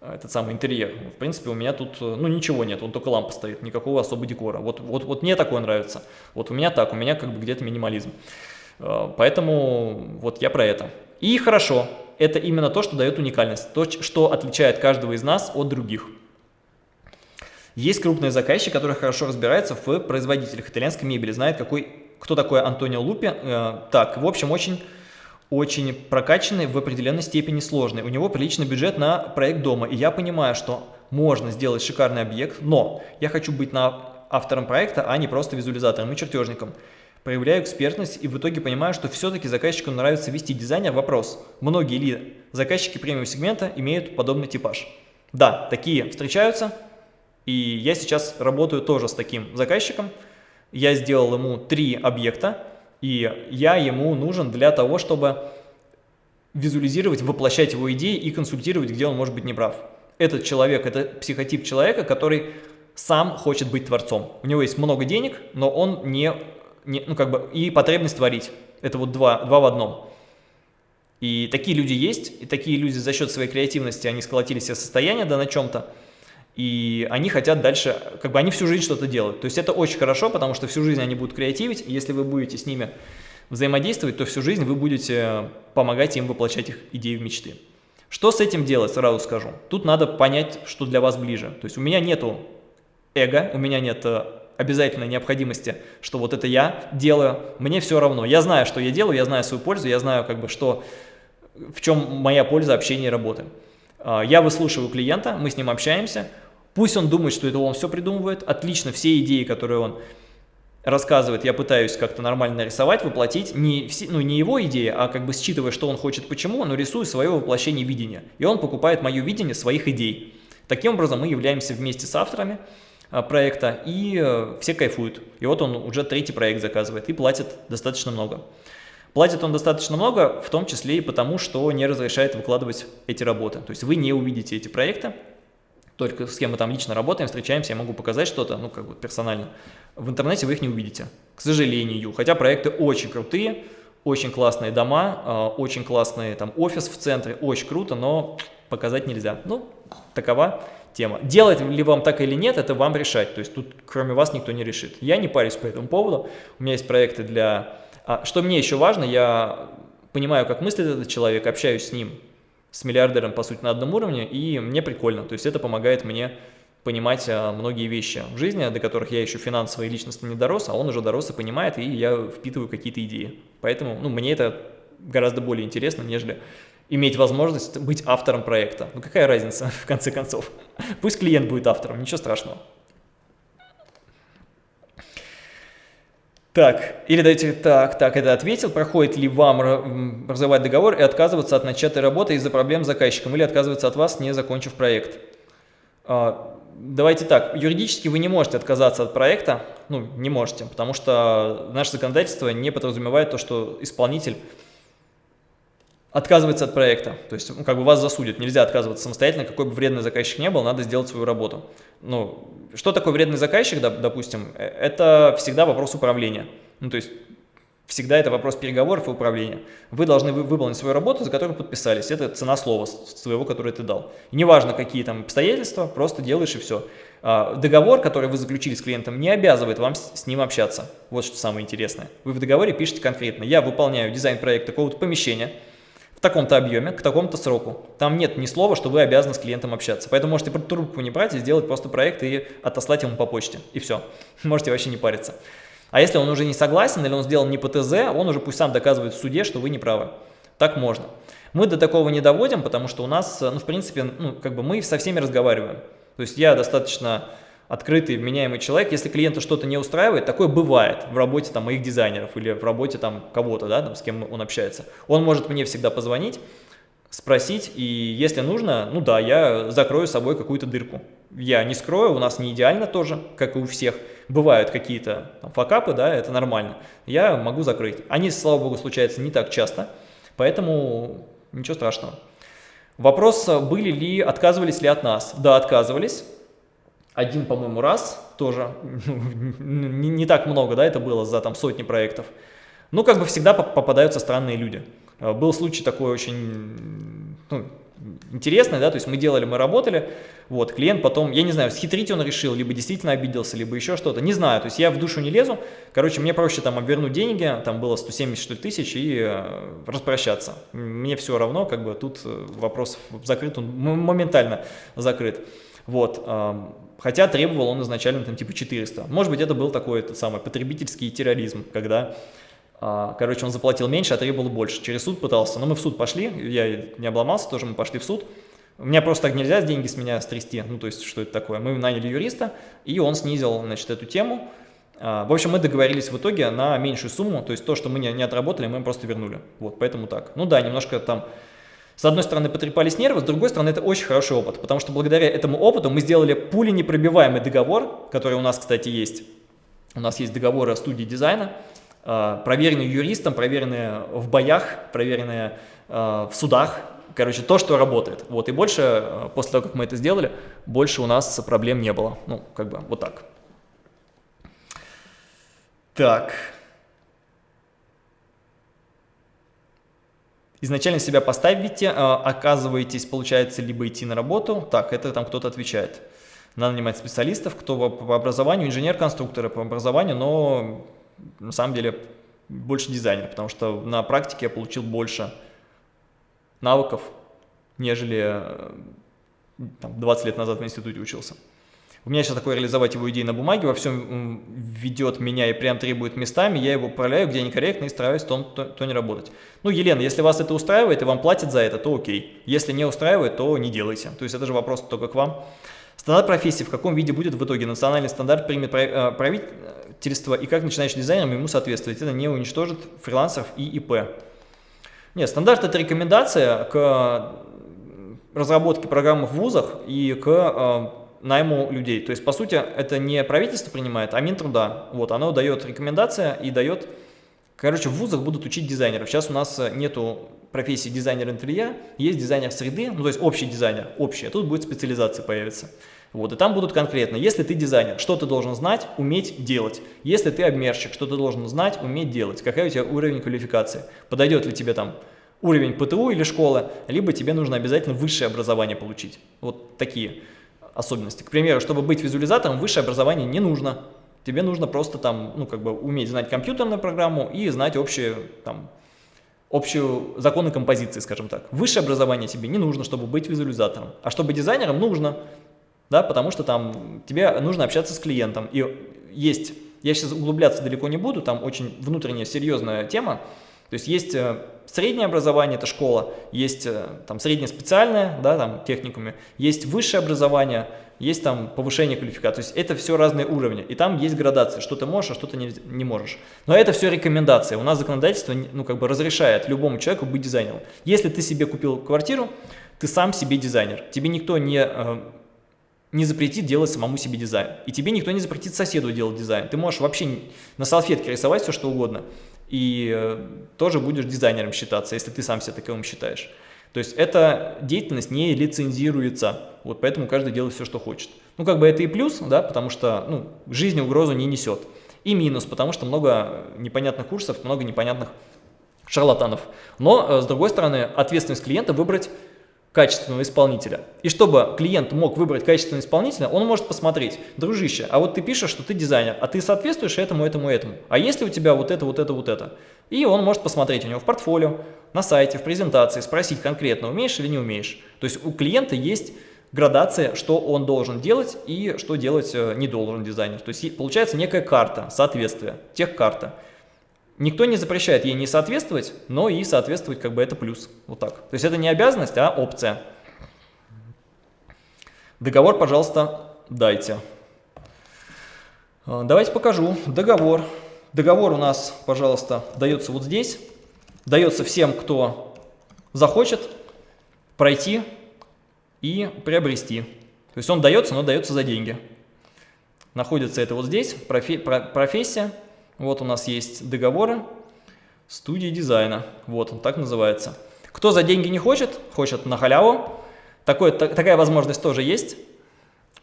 А, этот самый интерьер. В принципе, у меня тут, э, ну, ничего нет, он только лампа стоит, никакого особого декора. Вот, вот, вот мне такое нравится. Вот у меня так, у меня как бы где-то минимализм. А, поэтому вот я про это. И хорошо, это именно то, что дает уникальность, то, что отличает каждого из нас от других. Есть крупные заказчики, которые хорошо разбираются в производителях итальянской мебели, знают, какой, кто такой Антонио Лупи. Э, так, в общем, очень очень прокачанный, в определенной степени сложный. У него приличный бюджет на проект дома, и я понимаю, что можно сделать шикарный объект, но я хочу быть на автором проекта, а не просто визуализатором и чертежником. Проявляю экспертность и в итоге понимаю, что все-таки заказчику нравится вести дизайнер. Вопрос, многие ли заказчики премиум сегмента имеют подобный типаж? Да, такие встречаются, и я сейчас работаю тоже с таким заказчиком. Я сделал ему три объекта, и я ему нужен для того, чтобы визуализировать, воплощать его идеи и консультировать, где он может быть неправ. Этот человек, это психотип человека, который сам хочет быть творцом. У него есть много денег, но он не, не ну как бы, и потребность творить. Это вот два, два в одном. И такие люди есть, и такие люди за счет своей креативности, они сколотили себе состояние, да, на чем-то, и они хотят дальше, как бы они всю жизнь что-то делают. То есть это очень хорошо, потому что всю жизнь они будут креативить, и если вы будете с ними взаимодействовать, то всю жизнь вы будете помогать им воплощать их идеи в мечты. Что с этим делать, сразу скажу. Тут надо понять, что для вас ближе. То есть у меня нету эго, у меня нет э, обязательной необходимости, что вот это я делаю, мне все равно. Я знаю, что я делаю, я знаю свою пользу, я знаю, как бы, что, в чем моя польза общения и работы. А, я выслушиваю клиента, мы с ним общаемся, Пусть он думает, что это он все придумывает, отлично, все идеи, которые он рассказывает, я пытаюсь как-то нормально нарисовать, воплотить, не, все, ну, не его идеи, а как бы считывая, что он хочет, почему, но рисую свое воплощение видения. И он покупает мое видение своих идей. Таким образом, мы являемся вместе с авторами а, проекта, и э, все кайфуют. И вот он уже третий проект заказывает и платит достаточно много. Платит он достаточно много, в том числе и потому, что не разрешает выкладывать эти работы. То есть вы не увидите эти проекты, только с кем мы там лично работаем, встречаемся, я могу показать что-то, ну, как бы персонально. В интернете вы их не увидите, к сожалению. Хотя проекты очень крутые, очень классные дома, а, очень классный там офис в центре, очень круто, но показать нельзя. Ну, такова тема. Делать ли вам так или нет, это вам решать. То есть тут кроме вас никто не решит. Я не парюсь по этому поводу. У меня есть проекты для... А, что мне еще важно, я понимаю, как мыслит этот человек, общаюсь с ним с миллиардером, по сути, на одном уровне, и мне прикольно. То есть это помогает мне понимать а, многие вещи в жизни, до которых я еще финансово и личностно не дорос, а он уже дорос и понимает, и я впитываю какие-то идеи. Поэтому ну, мне это гораздо более интересно, нежели иметь возможность быть автором проекта. Ну какая разница, в конце концов? Пусть клиент будет автором, ничего страшного. Так, или дайте, так, так, это ответил, проходит ли вам разрывать договор и отказываться от начатой работы из-за проблем с заказчиком, или отказываться от вас, не закончив проект. А, давайте так, юридически вы не можете отказаться от проекта, ну, не можете, потому что наше законодательство не подразумевает то, что исполнитель отказывается от проекта, то есть ну, как бы вас засудят, нельзя отказываться самостоятельно, какой бы вредный заказчик не был, надо сделать свою работу. Ну, что такое вредный заказчик, допустим, э, это всегда вопрос управления, ну, то есть всегда это вопрос переговоров и управления. Вы должны выполнить свою работу, за которую подписались, это цена слова своего, которое ты дал. И неважно, какие там обстоятельства, просто делаешь и все. А, договор, который вы заключили с клиентом, не обязывает вам с ним общаться. Вот что самое интересное. Вы в договоре пишете конкретно, я выполняю дизайн проекта какого-то помещения, в таком-то объеме, к такому-то сроку. Там нет ни слова, что вы обязаны с клиентом общаться. Поэтому можете трубку не брать и сделать просто проект и отослать ему по почте. И все. Можете вообще не париться. А если он уже не согласен или он сделал не по ТЗ, он уже пусть сам доказывает в суде, что вы не правы. Так можно. Мы до такого не доводим, потому что у нас, ну, в принципе, ну, как бы мы со всеми разговариваем. То есть я достаточно открытый, вменяемый человек, если клиента что-то не устраивает, такое бывает в работе там моих дизайнеров или в работе там кого-то, да, с кем он общается. Он может мне всегда позвонить, спросить, и если нужно, ну да, я закрою с собой какую-то дырку. Я не скрою, у нас не идеально тоже, как и у всех. Бывают какие-то факапы, да, это нормально. Я могу закрыть. Они, слава богу, случаются не так часто, поэтому ничего страшного. Вопрос, были ли, отказывались ли от нас? Да, отказывались один, по-моему, раз тоже, не, не так много, да, это было за там сотни проектов. Ну, как бы всегда попадаются странные люди. Э, был случай такой очень ну, интересный, да, то есть мы делали, мы работали, вот, клиент потом, я не знаю, схитрить он решил, либо действительно обиделся, либо еще что-то, не знаю, то есть я в душу не лезу, короче, мне проще там обвернуть деньги, там было 170 что тысяч и э, распрощаться. Мне все равно, как бы тут э, вопрос закрыт, он моментально закрыт. Вот, Хотя требовал он изначально там типа 400. Может быть, это был такой этот самый потребительский терроризм, когда, а, короче, он заплатил меньше, а требовал больше. Через суд пытался. Но мы в суд пошли, я не обломался тоже, мы пошли в суд. У меня просто так нельзя деньги с меня стрясти, ну то есть что это такое. Мы наняли юриста, и он снизил, значит, эту тему. А, в общем, мы договорились в итоге на меньшую сумму, то есть то, что мы не, не отработали, мы просто вернули. Вот, поэтому так. Ну да, немножко там с одной стороны, потрепались нервы, с другой стороны, это очень хороший опыт, потому что благодаря этому опыту мы сделали пули непробиваемый договор, который у нас, кстати, есть. У нас есть договоры о студии дизайна, а, проверенные юристом, проверенные в боях, проверенные а, в судах, короче, то, что работает. Вот, и больше, а, после того, как мы это сделали, больше у нас проблем не было. Ну, как бы, вот так. Так. Изначально себя поставите, а, оказываетесь, получается, либо идти на работу. Так, это там кто-то отвечает. Надо нанимать специалистов, кто по образованию, инженер-конструкторы по образованию, но на самом деле больше дизайнер, потому что на практике я получил больше навыков, нежели э, там, 20 лет назад в институте учился. У меня сейчас такое реализовать его идеи на бумаге, во всем ведет меня и прям требует местами, я его управляю, где некорректно и стараюсь то, то, то не работать. Ну, Елена, если вас это устраивает и вам платят за это, то окей. Если не устраивает, то не делайте. То есть это же вопрос только к вам. Стандарт профессии в каком виде будет в итоге? Национальный стандарт примет э, правительство и как начинающий дизайнер ему соответствовать. Это не уничтожит фрилансеров и ИП. Нет, стандарт это рекомендация к разработке программ в вузах и к э, найму людей. То есть, по сути, это не правительство принимает, а Минтруда. Вот, оно дает рекомендация и дает... Короче, в вузах будут учить дизайнеров. Сейчас у нас э, нету профессии дизайнер интерьера, есть дизайнер среды, ну то есть общий дизайнер, общий, а тут будет специализация появиться. Вот, и там будут конкретно, если ты дизайнер, что ты должен знать, уметь делать. Если ты обмерщик, что ты должен знать, уметь делать. Какая у тебя уровень квалификации. Подойдет ли тебе там уровень ПТУ или школы, либо тебе нужно обязательно высшее образование получить. Вот такие особенности. К примеру, чтобы быть визуализатором, высшее образование не нужно. Тебе нужно просто там, ну, как бы уметь знать компьютерную программу и знать общие, там, общую законы композиции, скажем так. Высшее образование тебе не нужно, чтобы быть визуализатором. А чтобы дизайнером нужно, да, потому что там тебе нужно общаться с клиентом. И есть, я сейчас углубляться далеко не буду, там очень внутренняя серьезная тема, То есть есть э, среднее образование, это школа, есть э, там среднее специальное, да, там техникуме, есть высшее образование, есть там повышение квалификации. То есть это все разные уровни. И там есть градация, что ты можешь, а что ты не, не можешь. Но это все рекомендации. У нас законодательство ну, как бы разрешает любому человеку быть дизайнером. Если ты себе купил квартиру, ты сам себе дизайнер. Тебе никто не, э, не запретит делать самому себе дизайн. И тебе никто не запретит соседу делать дизайн. Ты можешь вообще на салфетке рисовать все, что угодно. И э, тоже будешь дизайнером считаться, если ты сам себя таковым считаешь. То есть эта деятельность не лицензируется, вот поэтому каждый делает все, что хочет. Ну, как бы это и плюс, да, потому что ну, жизнь угрозу не несет. И минус, потому что много непонятных курсов, много непонятных шарлатанов. Но, э, с другой стороны, ответственность клиента выбрать качественного исполнителя. И чтобы клиент мог выбрать качественного исполнителя, он может посмотреть, дружище, а вот ты пишешь, что ты дизайнер, а ты соответствуешь этому, этому, этому. А если у тебя вот это, вот это, вот это? И он может посмотреть у него в портфолио, на сайте, в презентации, спросить конкретно, умеешь или не умеешь. То есть у клиента есть градация, что он должен делать и что делать э, не должен дизайнер. То есть получается некая карта соответствия, техкарта. Никто не запрещает ей не соответствовать, но и соответствовать как бы это плюс. Вот так. То есть это не обязанность, а опция. Договор, пожалуйста, дайте. Э, давайте покажу. Договор. Договор у нас, пожалуйста, дается вот здесь. Дается всем, кто захочет пройти и приобрести. То есть он дается, но дается за деньги. Находится это вот здесь, профессия. Вот у нас есть договоры студии дизайна. Вот он так называется. Кто за деньги не хочет, хочет на халяву, такой, такая возможность тоже есть.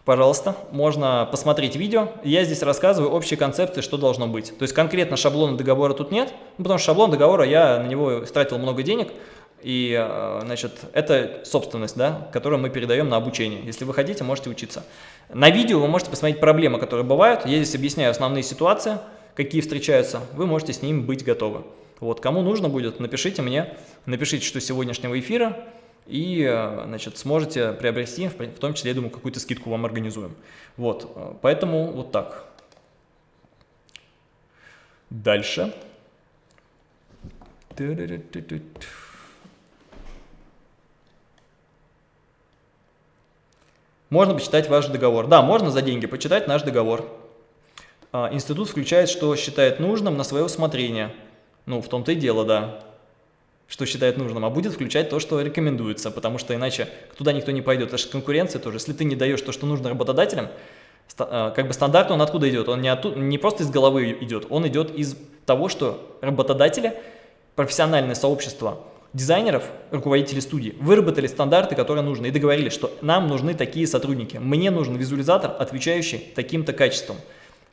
Пожалуйста, можно посмотреть видео. Я здесь рассказываю общие концепции, что должно быть. То есть конкретно шаблона договора тут нет, ну, потому что шаблон договора, я на него стратил много денег, и, э, значит, это собственность, да, которую мы передаем на обучение. Если вы хотите, можете учиться. На видео вы можете посмотреть проблемы, которые бывают. Я здесь объясняю основные ситуации, какие встречаются. Вы можете с ними быть готовы. Вот, кому нужно будет, напишите мне, напишите, что сегодняшнего эфира, и э, значит, сможете приобрести, в том числе, я думаю, какую-то скидку вам организуем. Вот, э, поэтому вот так. Дальше. Можно почитать ваш договор. Да, можно за деньги почитать наш договор. А, институт включает, что считает нужным на свое усмотрение. Ну, в том-то и дело, да что считает нужным, а будет включать то, что рекомендуется, потому что иначе туда никто не пойдет. Это же конкуренция тоже. Если ты не даешь то, что нужно работодателям, э, как бы стандарт, он откуда идет? Он не, оттуда, не просто из головы идет, он идет из того, что работодатели, профессиональное сообщество дизайнеров, руководители студии выработали стандарты, которые нужны, и договорились, что нам нужны такие сотрудники. Мне нужен визуализатор, отвечающий таким-то качеством.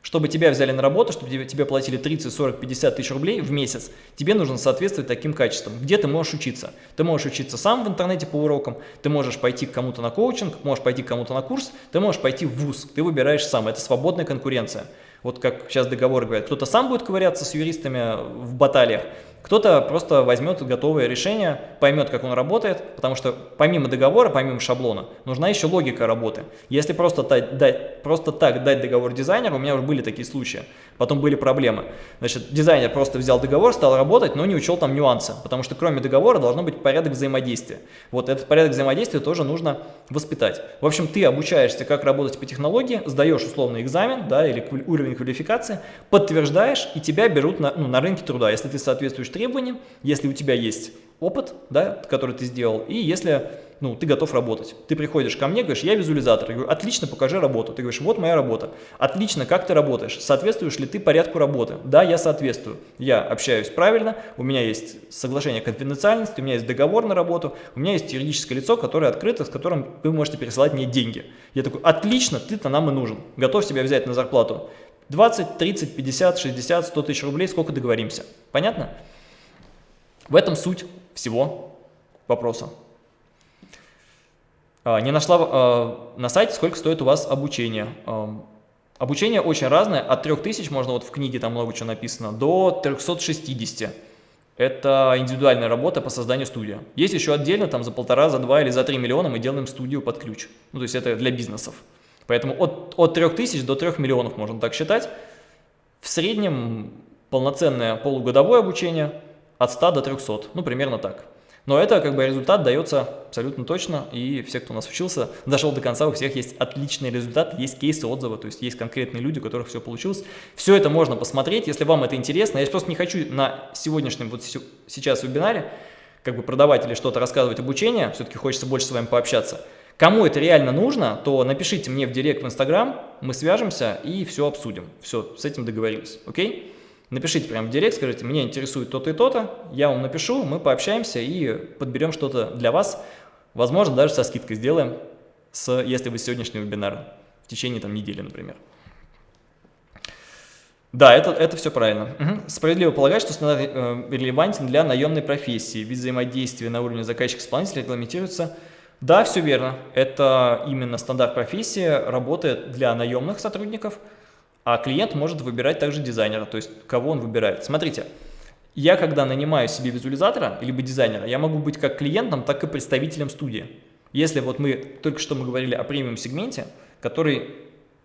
Чтобы тебя взяли на работу, чтобы тебе, тебе платили 30, 40, 50 тысяч рублей в месяц, тебе нужно соответствовать таким качествам. Где ты можешь учиться? Ты можешь учиться сам в интернете по урокам, ты можешь пойти к кому-то на коучинг, можешь пойти к кому-то на курс, ты можешь пойти в ВУЗ, ты выбираешь сам. Это свободная конкуренция. Вот как сейчас договоры говорят, кто-то сам будет ковыряться с юристами в баталиях, кто-то просто возьмет готовое решение, поймет, как он работает, потому что помимо договора, помимо шаблона, нужна еще логика работы. Если просто, дать, просто так дать договор дизайнеру, у меня уже были такие случаи, потом были проблемы. Значит, дизайнер просто взял договор, стал работать, но не учел там нюансы, потому что кроме договора должно быть порядок взаимодействия. Вот этот порядок взаимодействия тоже нужно воспитать. В общем, ты обучаешься, как работать по технологии, сдаешь условный экзамен да, или уровень квалификации, подтверждаешь, и тебя берут на, ну, на рынке труда, если ты соответствуешь требованиям, если у тебя есть опыт, да, который ты сделал, и если ну, ты готов работать. Ты приходишь ко мне, говоришь, я визуализатор. Я говорю, отлично, покажи работу. Ты говоришь, вот моя работа. Отлично, как ты работаешь? Соответствуешь ли ты порядку работы? Да, я соответствую. Я общаюсь правильно, у меня есть соглашение конфиденциальности, у меня есть договор на работу, у меня есть юридическое лицо, которое открыто, с которым вы можете пересылать мне деньги. Я такой, отлично, ты-то нам и нужен. Готов себя взять на зарплату 20, 30, 50, 60, 100 тысяч рублей, сколько договоримся. Понятно? В этом суть всего вопроса. А, не нашла а, на сайте, сколько стоит у вас обучение. Обучение очень разное, от 3000, можно вот в книге там много чего написано, до 360. Это индивидуальная работа по созданию студии. Есть еще отдельно, там за полтора, за два или за три миллиона мы делаем студию под ключ. Ну, то есть это для бизнесов. Поэтому от, от 3000 до 3 миллионов можно так считать. В среднем полноценное полугодовое обучение от 100 до 300, ну, примерно так. Но это как бы результат дается абсолютно точно, и все, кто у нас учился, дошел до конца, у всех есть отличный результат, есть кейсы, отзывы, то есть есть конкретные люди, у которых все получилось. Все это можно посмотреть, если вам это интересно. Я просто не хочу на сегодняшнем, вот сейчас вебинаре, как бы продавать или что-то рассказывать обучение, все-таки хочется больше с вами пообщаться. Кому это реально нужно, то напишите мне в директ в Инстаграм, мы свяжемся и все обсудим. Все, с этим договорились, окей? Напишите прямо в директ, скажите, мне интересует то-то и то-то, я вам напишу, мы пообщаемся и подберем что-то для вас. Возможно, даже со скидкой сделаем, с, если вы сегодняшний вебинар, в течение там, недели, например. Да, это, это все правильно. Угу. Справедливо полагать, что стандарт э, релевантен для наемной профессии. Вид взаимодействия на уровне заказчик-исполнителя регламентируется. Да, все верно. Это именно стандарт профессии, работает для наемных сотрудников – а клиент может выбирать также дизайнера, то есть кого он выбирает. Смотрите, я когда нанимаю себе визуализатора, либо дизайнера, я могу быть как клиентом, так и представителем студии. Если вот мы, только что мы говорили о премиум сегменте, который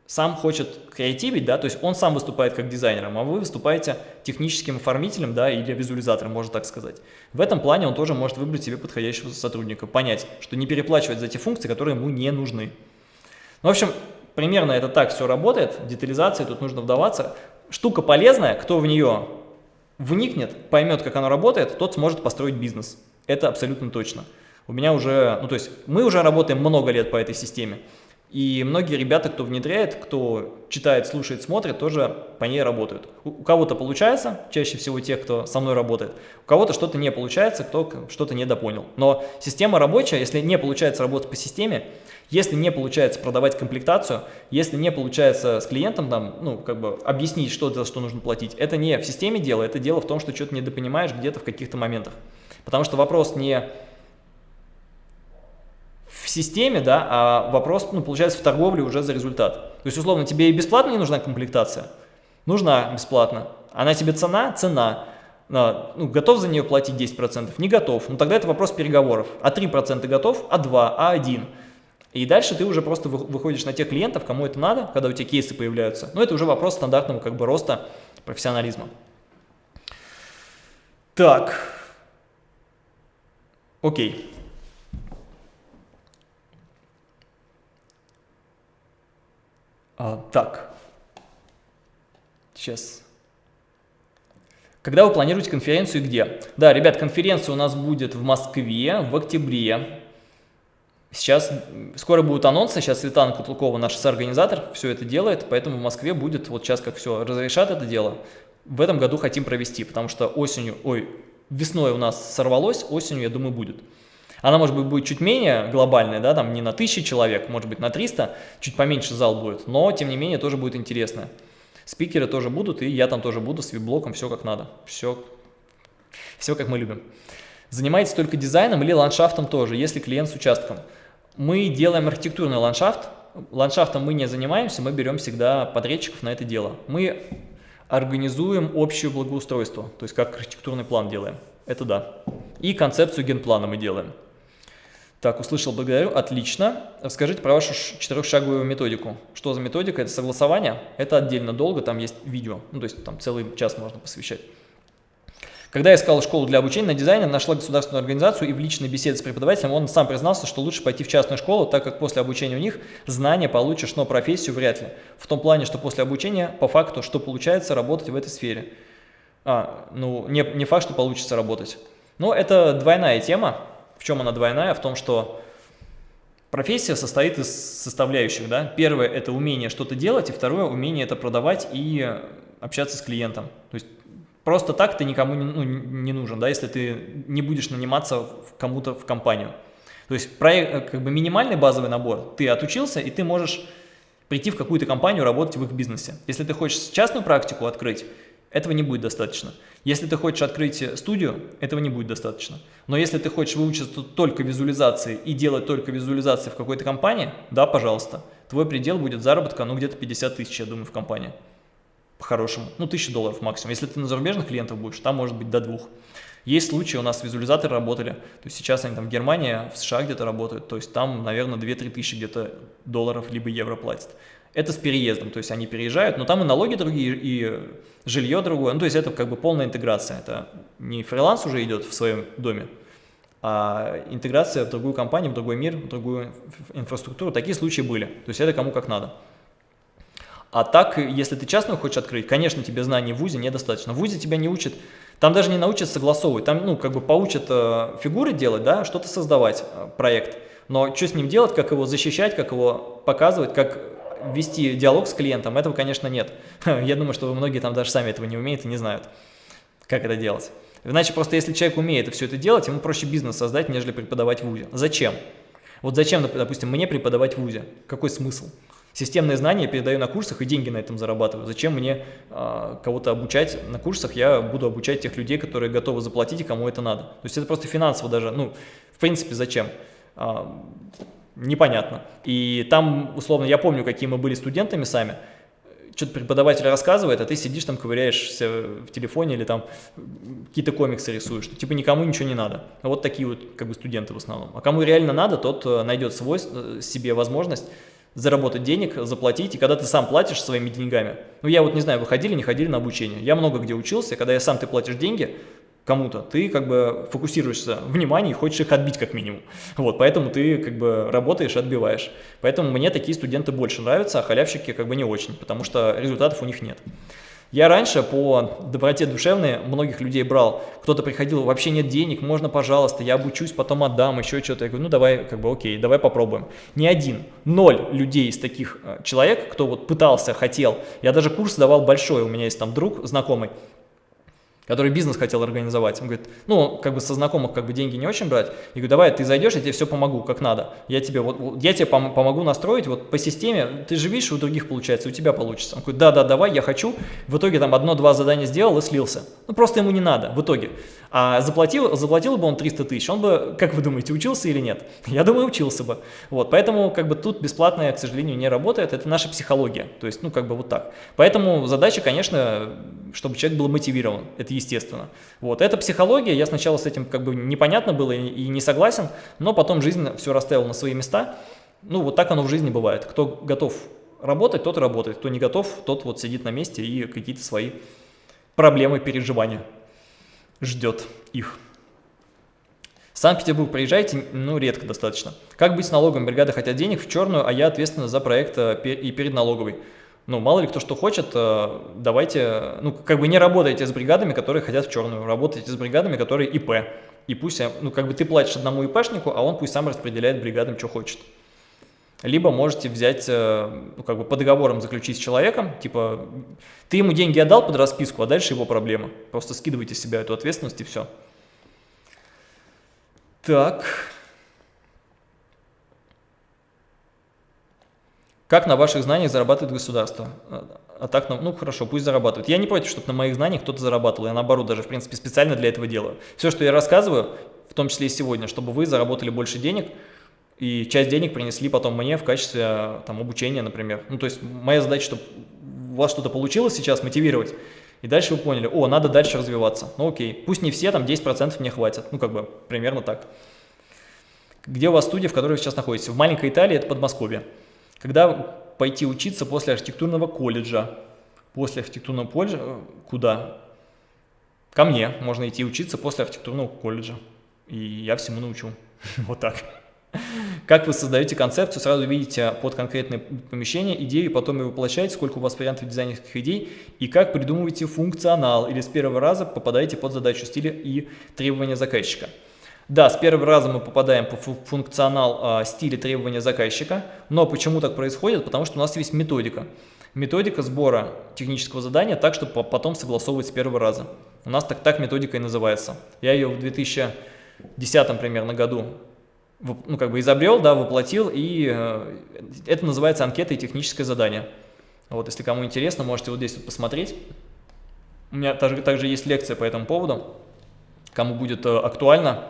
сам хочет креативить, да, то есть он сам выступает как дизайнером, а вы выступаете техническим оформителем, да, или визуализатором, можно так сказать. В этом плане он тоже может выбрать себе подходящего сотрудника, понять, что не переплачивать за те функции, которые ему не нужны. Ну, в общем, примерно это так все работает, детализация, тут нужно вдаваться. Штука полезная, кто в нее вникнет, поймет, как оно работает, тот сможет построить бизнес. Это абсолютно точно. У меня уже, ну то есть мы уже работаем много лет по этой системе. И многие ребята, кто внедряет, кто читает, слушает, смотрит, тоже по ней работают. У, кого-то получается, чаще всего тех, кто со мной работает, у кого-то что-то не получается, кто что-то недопонял. Но система рабочая, если не получается работать по системе, если не получается продавать комплектацию, если не получается с клиентом там, ну, как бы объяснить, что за что нужно платить, это не в системе дело, это дело в том, что что-то недопонимаешь где-то в каких-то моментах. Потому что вопрос не в системе, да, а вопрос, ну, получается, в торговле уже за результат. То есть, условно, тебе и бесплатно не нужна комплектация? Нужна бесплатно. Она тебе цена? Цена. А, ну, готов за нее платить 10%? Не готов. Ну, тогда это вопрос переговоров. А 3% готов? А 2? А 1? И дальше ты уже просто выходишь на тех клиентов, кому это надо, когда у тебя кейсы появляются. Но это уже вопрос стандартного как бы роста профессионализма. Так. Окей. А, так. Сейчас. Когда вы планируете конференцию и где? Да, ребят, конференция у нас будет в Москве в октябре. Сейчас скоро будут анонсы, сейчас Светлана Кутлукова, наш соорганизатор, все это делает, поэтому в Москве будет, вот сейчас как все разрешат это дело, в этом году хотим провести, потому что осенью, ой, весной у нас сорвалось, осенью, я думаю, будет. Она, может быть, будет чуть менее глобальная, да, там не на 1000 человек, может быть, на 300, чуть поменьше зал будет, но, тем не менее, тоже будет интересно. Спикеры тоже будут, и я там тоже буду с вип-блоком, все как надо, все, все как мы любим. Занимаетесь только дизайном или ландшафтом тоже, если клиент с участком? Мы делаем архитектурный ландшафт. Ландшафтом мы не занимаемся, мы берем всегда подрядчиков на это дело. Мы организуем общее благоустройство, то есть как архитектурный план делаем. Это да. И концепцию генплана мы делаем. Так, услышал, благодарю, отлично. Расскажите про вашу четырехшаговую методику. Что за методика? Это согласование, это отдельно долго, там есть видео, ну то есть там целый час можно посвящать. Когда я искал школу для обучения на дизайне, нашла государственную организацию и в личной беседе с преподавателем он сам признался, что лучше пойти в частную школу, так как после обучения у них знания получишь, но профессию вряд ли. В том плане, что после обучения по факту, что получается работать в этой сфере. А, ну, не, не факт, что получится работать. Но это двойная тема. В чем она двойная? В том, что профессия состоит из составляющих. Да? Первое – это умение что-то делать, и второе – умение это продавать и общаться с клиентом. То есть Просто так ты никому не, ну, не нужен, да, если ты не будешь наниматься кому-то в компанию. То есть проект, э, как бы минимальный базовый набор, ты отучился, и ты можешь прийти в какую-то компанию, работать в их бизнесе. Если ты хочешь частную практику открыть, этого не будет достаточно. Если ты хочешь открыть студию, этого не будет достаточно. Но если ты хочешь выучиться только визуализации и делать только визуализации в какой-то компании, да, пожалуйста, твой предел будет заработка, ну, где-то 50 тысяч, я думаю, в компании по-хорошему, ну, 1000 долларов максимум. Если ты на зарубежных клиентов будешь, там может быть до двух. Есть случаи, у нас визуализаторы работали, то есть сейчас они там в Германии, в США где-то работают, то есть там, наверное, 2-3 тысячи где-то долларов либо евро платят. Это с переездом, то есть они переезжают, но там и налоги другие, и жилье другое. Ну, то есть это как бы полная интеграция. Это не фриланс уже идет в своем доме, а интеграция в другую компанию, в другой мир, в другую инфраструктуру. Такие случаи были. То есть это кому как надо. А так, если ты частную хочешь открыть, конечно, тебе знаний в ВУЗе недостаточно. В ВУЗе тебя не учат, там даже не научат согласовывать, там, ну, как бы поучат э, фигуры делать, да, что-то создавать, э, проект. Но что с ним делать, как его защищать, как его показывать, как вести диалог с клиентом, этого, конечно, нет. Я думаю, что многие там даже сами этого не умеют и не знают, как это делать. Иначе просто если человек умеет все это делать, ему проще бизнес создать, нежели преподавать в ВУЗе. Зачем? Вот зачем, допустим, мне преподавать в ВУЗе? Какой смысл? Системные знания я передаю на курсах и деньги на этом зарабатываю. Зачем мне э, кого-то обучать на курсах? Я буду обучать тех людей, которые готовы заплатить и кому это надо. То есть это просто финансово даже, ну, в принципе, зачем? Непонятно. И там, условно, я помню, какие мы были студентами сами, что-то преподаватель рассказывает, а ты сидишь там, ковыряешься в телефоне или там какие-то комиксы рисуешь, что типа никому ничего не надо. Вот такие вот как бы студенты в основном. А кому реально надо, тот э, найдет свой, э, себе возможность заработать денег, заплатить, и когда ты сам платишь своими деньгами, ну я вот не знаю, вы ходили, не ходили на обучение, я много где учился, когда я сам ты платишь деньги кому-то, ты как бы фокусируешься внимание и хочешь их отбить как минимум, вот, поэтому ты как бы работаешь отбиваешь, поэтому мне такие студенты больше нравятся, а халявщики как бы не очень, потому что результатов у них нет. Я раньше по доброте душевной многих людей брал. Кто-то приходил, вообще нет денег, можно, пожалуйста, я обучусь, потом отдам, еще что-то. Я говорю, ну давай, как бы окей, давай попробуем. Ни один, ноль людей из таких э, человек, кто вот пытался, хотел. Я даже курс давал большой, у меня есть там друг знакомый, который бизнес хотел организовать. Он говорит, ну, как бы со знакомых как бы деньги не очень брать. Я говорю, давай, ты зайдешь, я тебе все помогу, как надо. Я тебе, вот, я тебе пом помогу настроить вот по системе. Ты же видишь, у других получается, у тебя получится. Он говорит, да-да, давай, я хочу. В итоге там одно-два задания сделал и слился. Ну, просто ему не надо в итоге. А заплатил, заплатил бы он 300 тысяч, он бы, как вы думаете, учился или нет? Я думаю, учился бы. Вот, поэтому как бы тут бесплатное, к сожалению, не работает. Это наша психология. То есть, ну, как бы вот так. Поэтому задача, конечно, чтобы человек был мотивирован. Это естественно. Вот, это психология, я сначала с этим как бы непонятно было и, не согласен, но потом жизнь все расставила на свои места. Ну, вот так оно в жизни бывает. Кто готов работать, тот работает, кто не готов, тот вот сидит на месте и какие-то свои проблемы, переживания ждет их. Санкт-Петербург приезжайте, ну, редко достаточно. Как быть с налогом? Бригада хотят денег в черную, а я ответственна за проект э, и перед налоговой ну, мало ли кто что хочет, э, давайте, ну, как бы не работайте с бригадами, которые хотят в черную, работайте с бригадами, которые ИП. И пусть, э, ну, как бы ты платишь одному ИПшнику, а он пусть сам распределяет бригадам, что хочет. Либо можете взять, э, ну, как бы по договорам заключить с человеком, типа, ты ему деньги отдал под расписку, а дальше его проблема. Просто скидывайте с себя эту ответственность и все. Так... Как на ваших знаниях зарабатывает государство? А так, ну хорошо, пусть зарабатывает. Я не против, чтобы на моих знаниях кто-то зарабатывал. Я наоборот даже, в принципе, специально для этого делаю. Все, что я рассказываю, в том числе и сегодня, чтобы вы заработали больше денег, и часть денег принесли потом мне в качестве там, обучения, например. Ну, то есть моя задача, чтобы у вас что-то получилось сейчас, мотивировать, и дальше вы поняли, о, надо дальше развиваться. Ну окей, пусть не все, там 10% мне хватит. Ну, как бы, примерно так. Где у вас студия, в которой вы сейчас находитесь? В маленькой Италии, это Подмосковье. Когда пойти учиться после архитектурного колледжа? После архитектурного колледжа куда? Ко мне можно идти учиться после архитектурного колледжа. И я всему научу. Вот так. Как вы создаете концепцию, сразу видите под конкретное помещение идею, потом ее воплощаете, сколько у вас вариантов дизайнерских идей, и как придумываете функционал, или с первого раза попадаете под задачу стиля и требования заказчика. Да, с первого раза мы попадаем по функционал э, стиля требования заказчика, но почему так происходит? Потому что у нас есть методика. Методика сбора технического задания так, чтобы потом согласовывать с первого раза. У нас так, так методика и называется. Я ее в 2010 примерно году ну, как бы изобрел, да, воплотил, и э, это называется анкета и техническое задание. Вот, если кому интересно, можете вот здесь вот посмотреть. У меня также, также есть лекция по этому поводу. Кому будет э, актуально,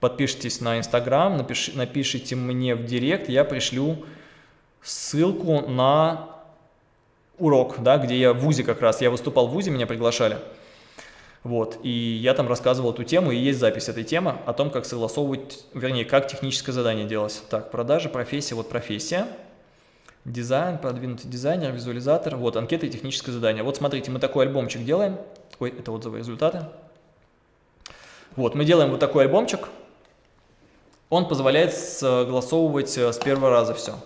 подпишитесь на Инстаграм, напиш, напишите мне в Директ, я пришлю ссылку на урок, да, где я в ВУЗе как раз, я выступал в ВУЗе, меня приглашали. Вот, и я там рассказывал эту тему, и есть запись этой темы о том, как согласовывать, вернее, как техническое задание делать. Так, продажи, профессия, вот профессия. Дизайн, продвинутый дизайнер, визуализатор. Вот, анкета и техническое задание. Вот смотрите, мы такой альбомчик делаем. Ой, это отзывы результаты. Вот, мы делаем вот такой альбомчик. Он позволяет согласовывать э, с первого раза все.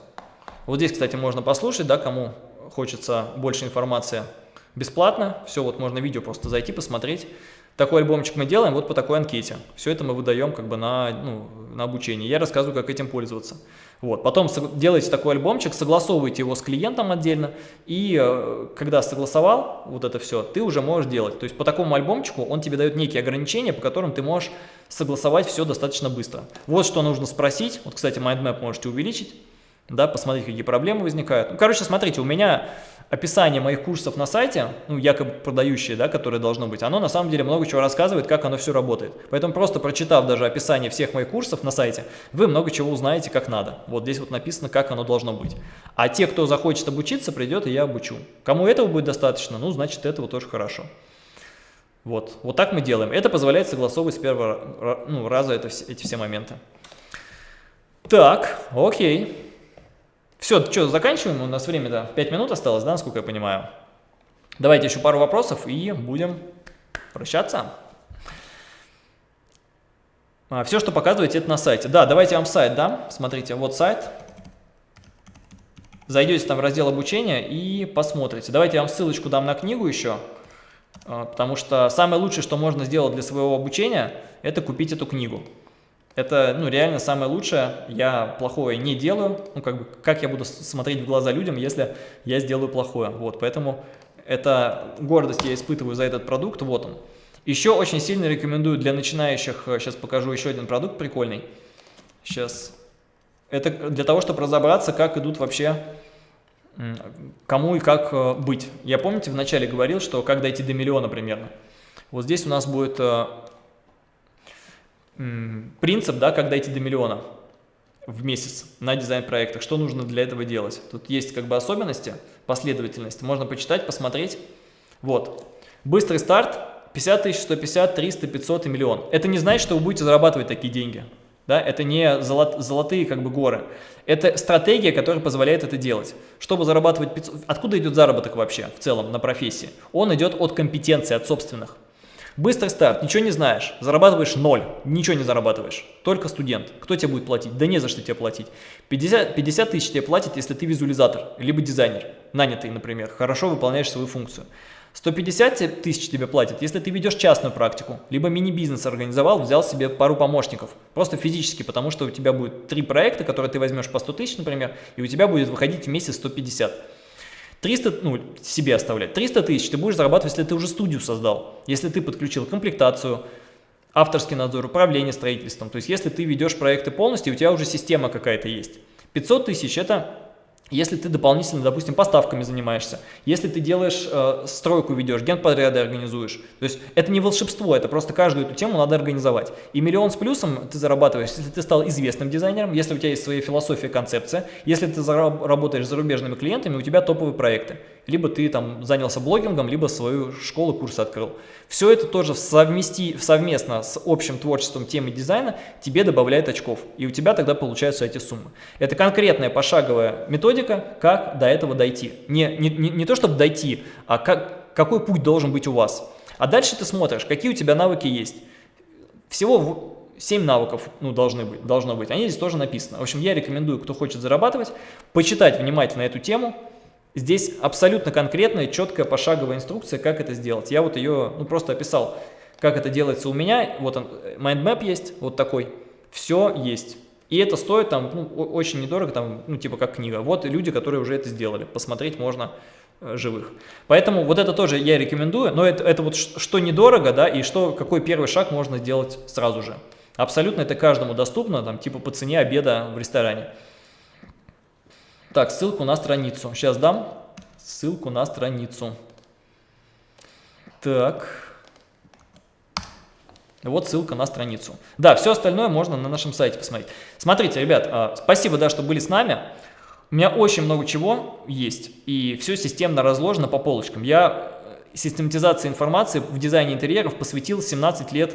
Вот здесь, кстати, можно послушать, да, кому хочется больше информации бесплатно. Все, вот можно видео просто зайти, посмотреть. Такой альбомчик мы делаем вот по такой анкете. Все это мы выдаем как бы на, ну, на обучение. Я рассказываю, как этим пользоваться. Вот. Потом делаете такой альбомчик, согласовываете его с клиентом отдельно, и э, когда согласовал вот это все, ты уже можешь делать. То есть по такому альбомчику он тебе дает некие ограничения, по которым ты можешь согласовать все достаточно быстро. Вот что нужно спросить. Вот, кстати, mindmap можете увеличить, да, посмотреть, какие проблемы возникают. Ну, короче, смотрите, у меня описание моих курсов на сайте, ну, якобы продающие, да, которое должно быть, оно на самом деле много чего рассказывает, как оно все работает. Поэтому просто прочитав даже описание всех моих курсов на сайте, вы много чего узнаете, как надо. Вот здесь вот написано, как оно должно быть. А те, кто захочет обучиться, придет, и я обучу. Кому этого будет достаточно, ну, значит, этого тоже хорошо. Вот, вот так мы делаем. Это позволяет согласовывать с первого ну, раза это, эти все моменты. Так, окей. Все, что, заканчиваем? У нас время-то 5 минут осталось, да, насколько я понимаю? Давайте еще пару вопросов и будем прощаться. А, все, что показываете, это на сайте. Да, давайте вам сайт дам. Смотрите, вот сайт. Зайдете там в раздел обучения и посмотрите. Давайте я вам ссылочку дам на книгу еще. А, потому что самое лучшее, что можно сделать для своего обучения, это купить эту книгу. Это, ну, реально самое лучшее. Я плохое не делаю. Ну, как бы, как я буду смотреть в глаза людям, если я сделаю плохое? Вот, поэтому это гордость я испытываю за этот продукт. Вот он. Еще очень сильно рекомендую для начинающих, сейчас покажу еще один продукт прикольный. Сейчас. Это для того, чтобы разобраться, как идут вообще, кому и как э, быть. Я, помните, вначале говорил, что как дойти до миллиона примерно. Вот здесь у нас будет э, принцип, да, как дойти до миллиона в месяц на дизайн-проектах. Что нужно для этого делать? Тут есть как бы особенности, последовательность. Можно почитать, посмотреть. Вот. Быстрый старт 50 тысяч, 150, 300, 500 и миллион. Это не значит, что вы будете зарабатывать такие деньги. Да? Это не золот, золотые как бы горы. Это стратегия, которая позволяет это делать. Чтобы зарабатывать 500... Откуда идет заработок вообще в целом на профессии? Он идет от компетенции, от собственных. Быстрый старт, ничего не знаешь, зарабатываешь ноль, ничего не зарабатываешь, только студент. Кто тебе будет платить? Да не за что тебе платить. 50, 50 тысяч тебе платят, если ты визуализатор, либо дизайнер, нанятый, например, хорошо выполняешь свою функцию. 150 тысяч тебе платят, если ты ведешь частную практику, либо мини-бизнес организовал, взял себе пару помощников, просто физически, потому что у тебя будет три проекта, которые ты возьмешь по 100 тысяч, например, и у тебя будет выходить в месяц 150. 300, ну, себе оставлять. 300 тысяч ты будешь зарабатывать, если ты уже студию создал, если ты подключил комплектацию, авторский надзор, управление строительством. То есть, если ты ведешь проекты полностью, у тебя уже система какая-то есть. 500 тысяч – это если ты дополнительно, допустим, поставками занимаешься, если ты делаешь э, стройку, ведешь, генподряды организуешь, то есть это не волшебство, это просто каждую эту тему надо организовать. И миллион с плюсом ты зарабатываешь, если ты стал известным дизайнером, если у тебя есть своя философия, концепция, если ты работаешь с зарубежными клиентами, у тебя топовые проекты. Либо ты там занялся блогингом, либо свою школу, курсы открыл. Все это тоже совмести, совместно с общим творчеством темы дизайна тебе добавляет очков. И у тебя тогда получаются эти суммы. Это конкретная пошаговая методика, как до этого дойти. Не, не, не, не то, чтобы дойти, а как, какой путь должен быть у вас. А дальше ты смотришь, какие у тебя навыки есть. Всего 7 навыков ну, должны быть, должно быть. Они здесь тоже написаны. В общем, я рекомендую, кто хочет зарабатывать, почитать внимательно эту тему, Здесь абсолютно конкретная, четкая пошаговая инструкция, как это сделать. Я вот ее ну, просто описал, как это делается у меня. Вот он, mindmap есть, вот такой. Все есть. И это стоит там ну, очень недорого, там, ну, типа как книга. Вот люди, которые уже это сделали. Посмотреть можно э, живых. Поэтому вот это тоже я рекомендую, но это, это вот что недорого, да, и что, какой первый шаг можно сделать сразу же. Абсолютно это каждому доступно, там, типа по цене обеда в ресторане. Так, ссылку на страницу. Сейчас дам ссылку на страницу. Так. Вот ссылка на страницу. Да, все остальное можно на нашем сайте посмотреть. Смотрите, ребят, а, спасибо, да, что были с нами. У меня очень много чего есть, и все системно разложено по полочкам. Я э, систематизации информации в дизайне интерьеров посвятил 17 лет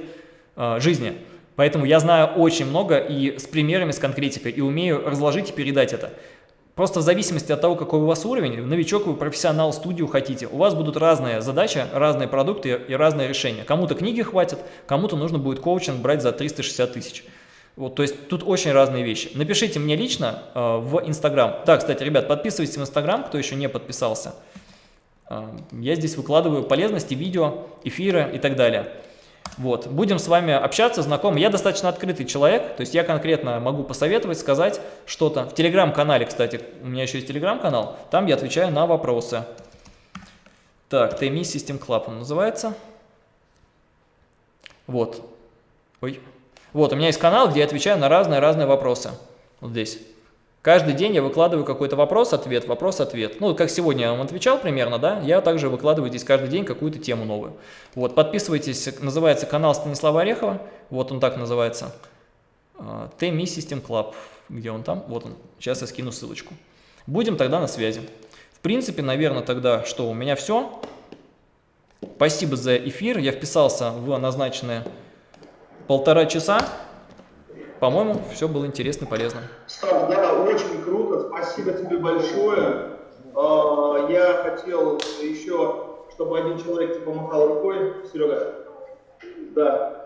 э, жизни. Поэтому я знаю очень много и с примерами, с конкретикой, и умею разложить и передать это. Просто в зависимости от того, какой у вас уровень, новичок вы профессионал, студию хотите, у вас будут разные задачи, разные продукты и разные решения. Кому-то книги хватит, кому-то нужно будет коучинг брать за 360 тысяч. Вот, то есть тут очень разные вещи. Напишите мне лично э, в Инстаграм. Да, кстати, ребят, подписывайтесь в Инстаграм, кто еще не подписался. Э, я здесь выкладываю полезности, видео, эфиры и так далее. Вот, будем с вами общаться, знакомы. Я достаточно открытый человек, то есть я конкретно могу посоветовать, сказать что-то. В телеграм-канале, кстати, у меня еще есть телеграм-канал, там я отвечаю на вопросы. Так, TMI System Club он называется. Вот. Ой. Вот, у меня есть канал, где я отвечаю на разные-разные вопросы. Вот здесь. Каждый день я выкладываю какой-то вопрос-ответ, вопрос-ответ. Ну, как сегодня я вам отвечал примерно, да, я также выкладываю здесь каждый день какую-то тему новую. Вот, подписывайтесь, называется канал Станислава Орехова, вот он так называется. TMI System Club, где он там, вот он, сейчас я скину ссылочку. Будем тогда на связи. В принципе, наверное, тогда, что у меня все. Спасибо за эфир, я вписался в назначенные полтора часа. По-моему, все было интересно и полезно. Стас, да, очень круто. Спасибо тебе большое. А, я хотел еще, чтобы один человек тебе помахал рукой. Серега. Да.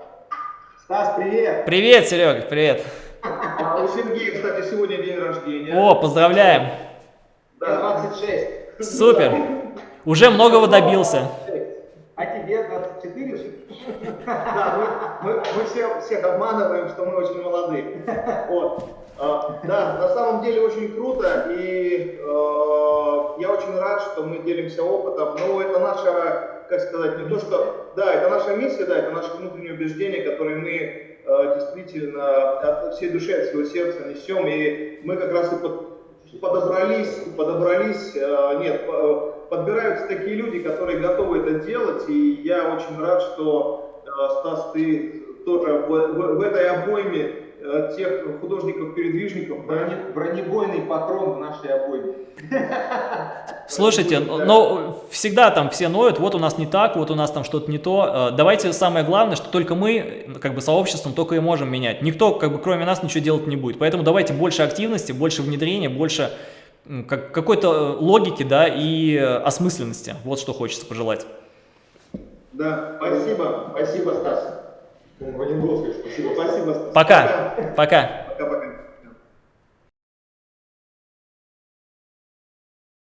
Стас, привет! Привет, Серега, привет. А у Сергея, кстати, сегодня день рождения. О, поздравляем. Да. 26. Супер. Уже многого добился. А тебе 24? Да, мы, мы, мы все, всех обманываем, что мы очень молоды. Вот. А, да, на самом деле очень круто, и э, я очень рад, что мы делимся опытом. Но это наша, как сказать, не то что, да, это наша миссия, да, это наше внутреннее убеждение, которое мы э, действительно от всей души, от всего сердца несем, и мы как раз и под, подобрались, подобрались, э, нет, подбираются такие люди, которые готовы это делать, и я очень рад, что, э, Стас, ты тоже в, в, в этой обойме тех художников-передвижников. Бронебойный патрон в нашей обойме. Слушайте, но всегда там все ноют, вот у нас не так, вот у нас там что-то не то. Э, давайте самое главное, что только мы, как бы сообществом, только и можем менять. Никто, как бы кроме нас, ничего делать не будет. Поэтому давайте больше активности, больше внедрения, больше как, какой-то логики, да, и осмысленности. Вот что хочется пожелать. Да, спасибо, спасибо, Стас. Спасибо. Спасибо. Пока. Пока. Пока-пока.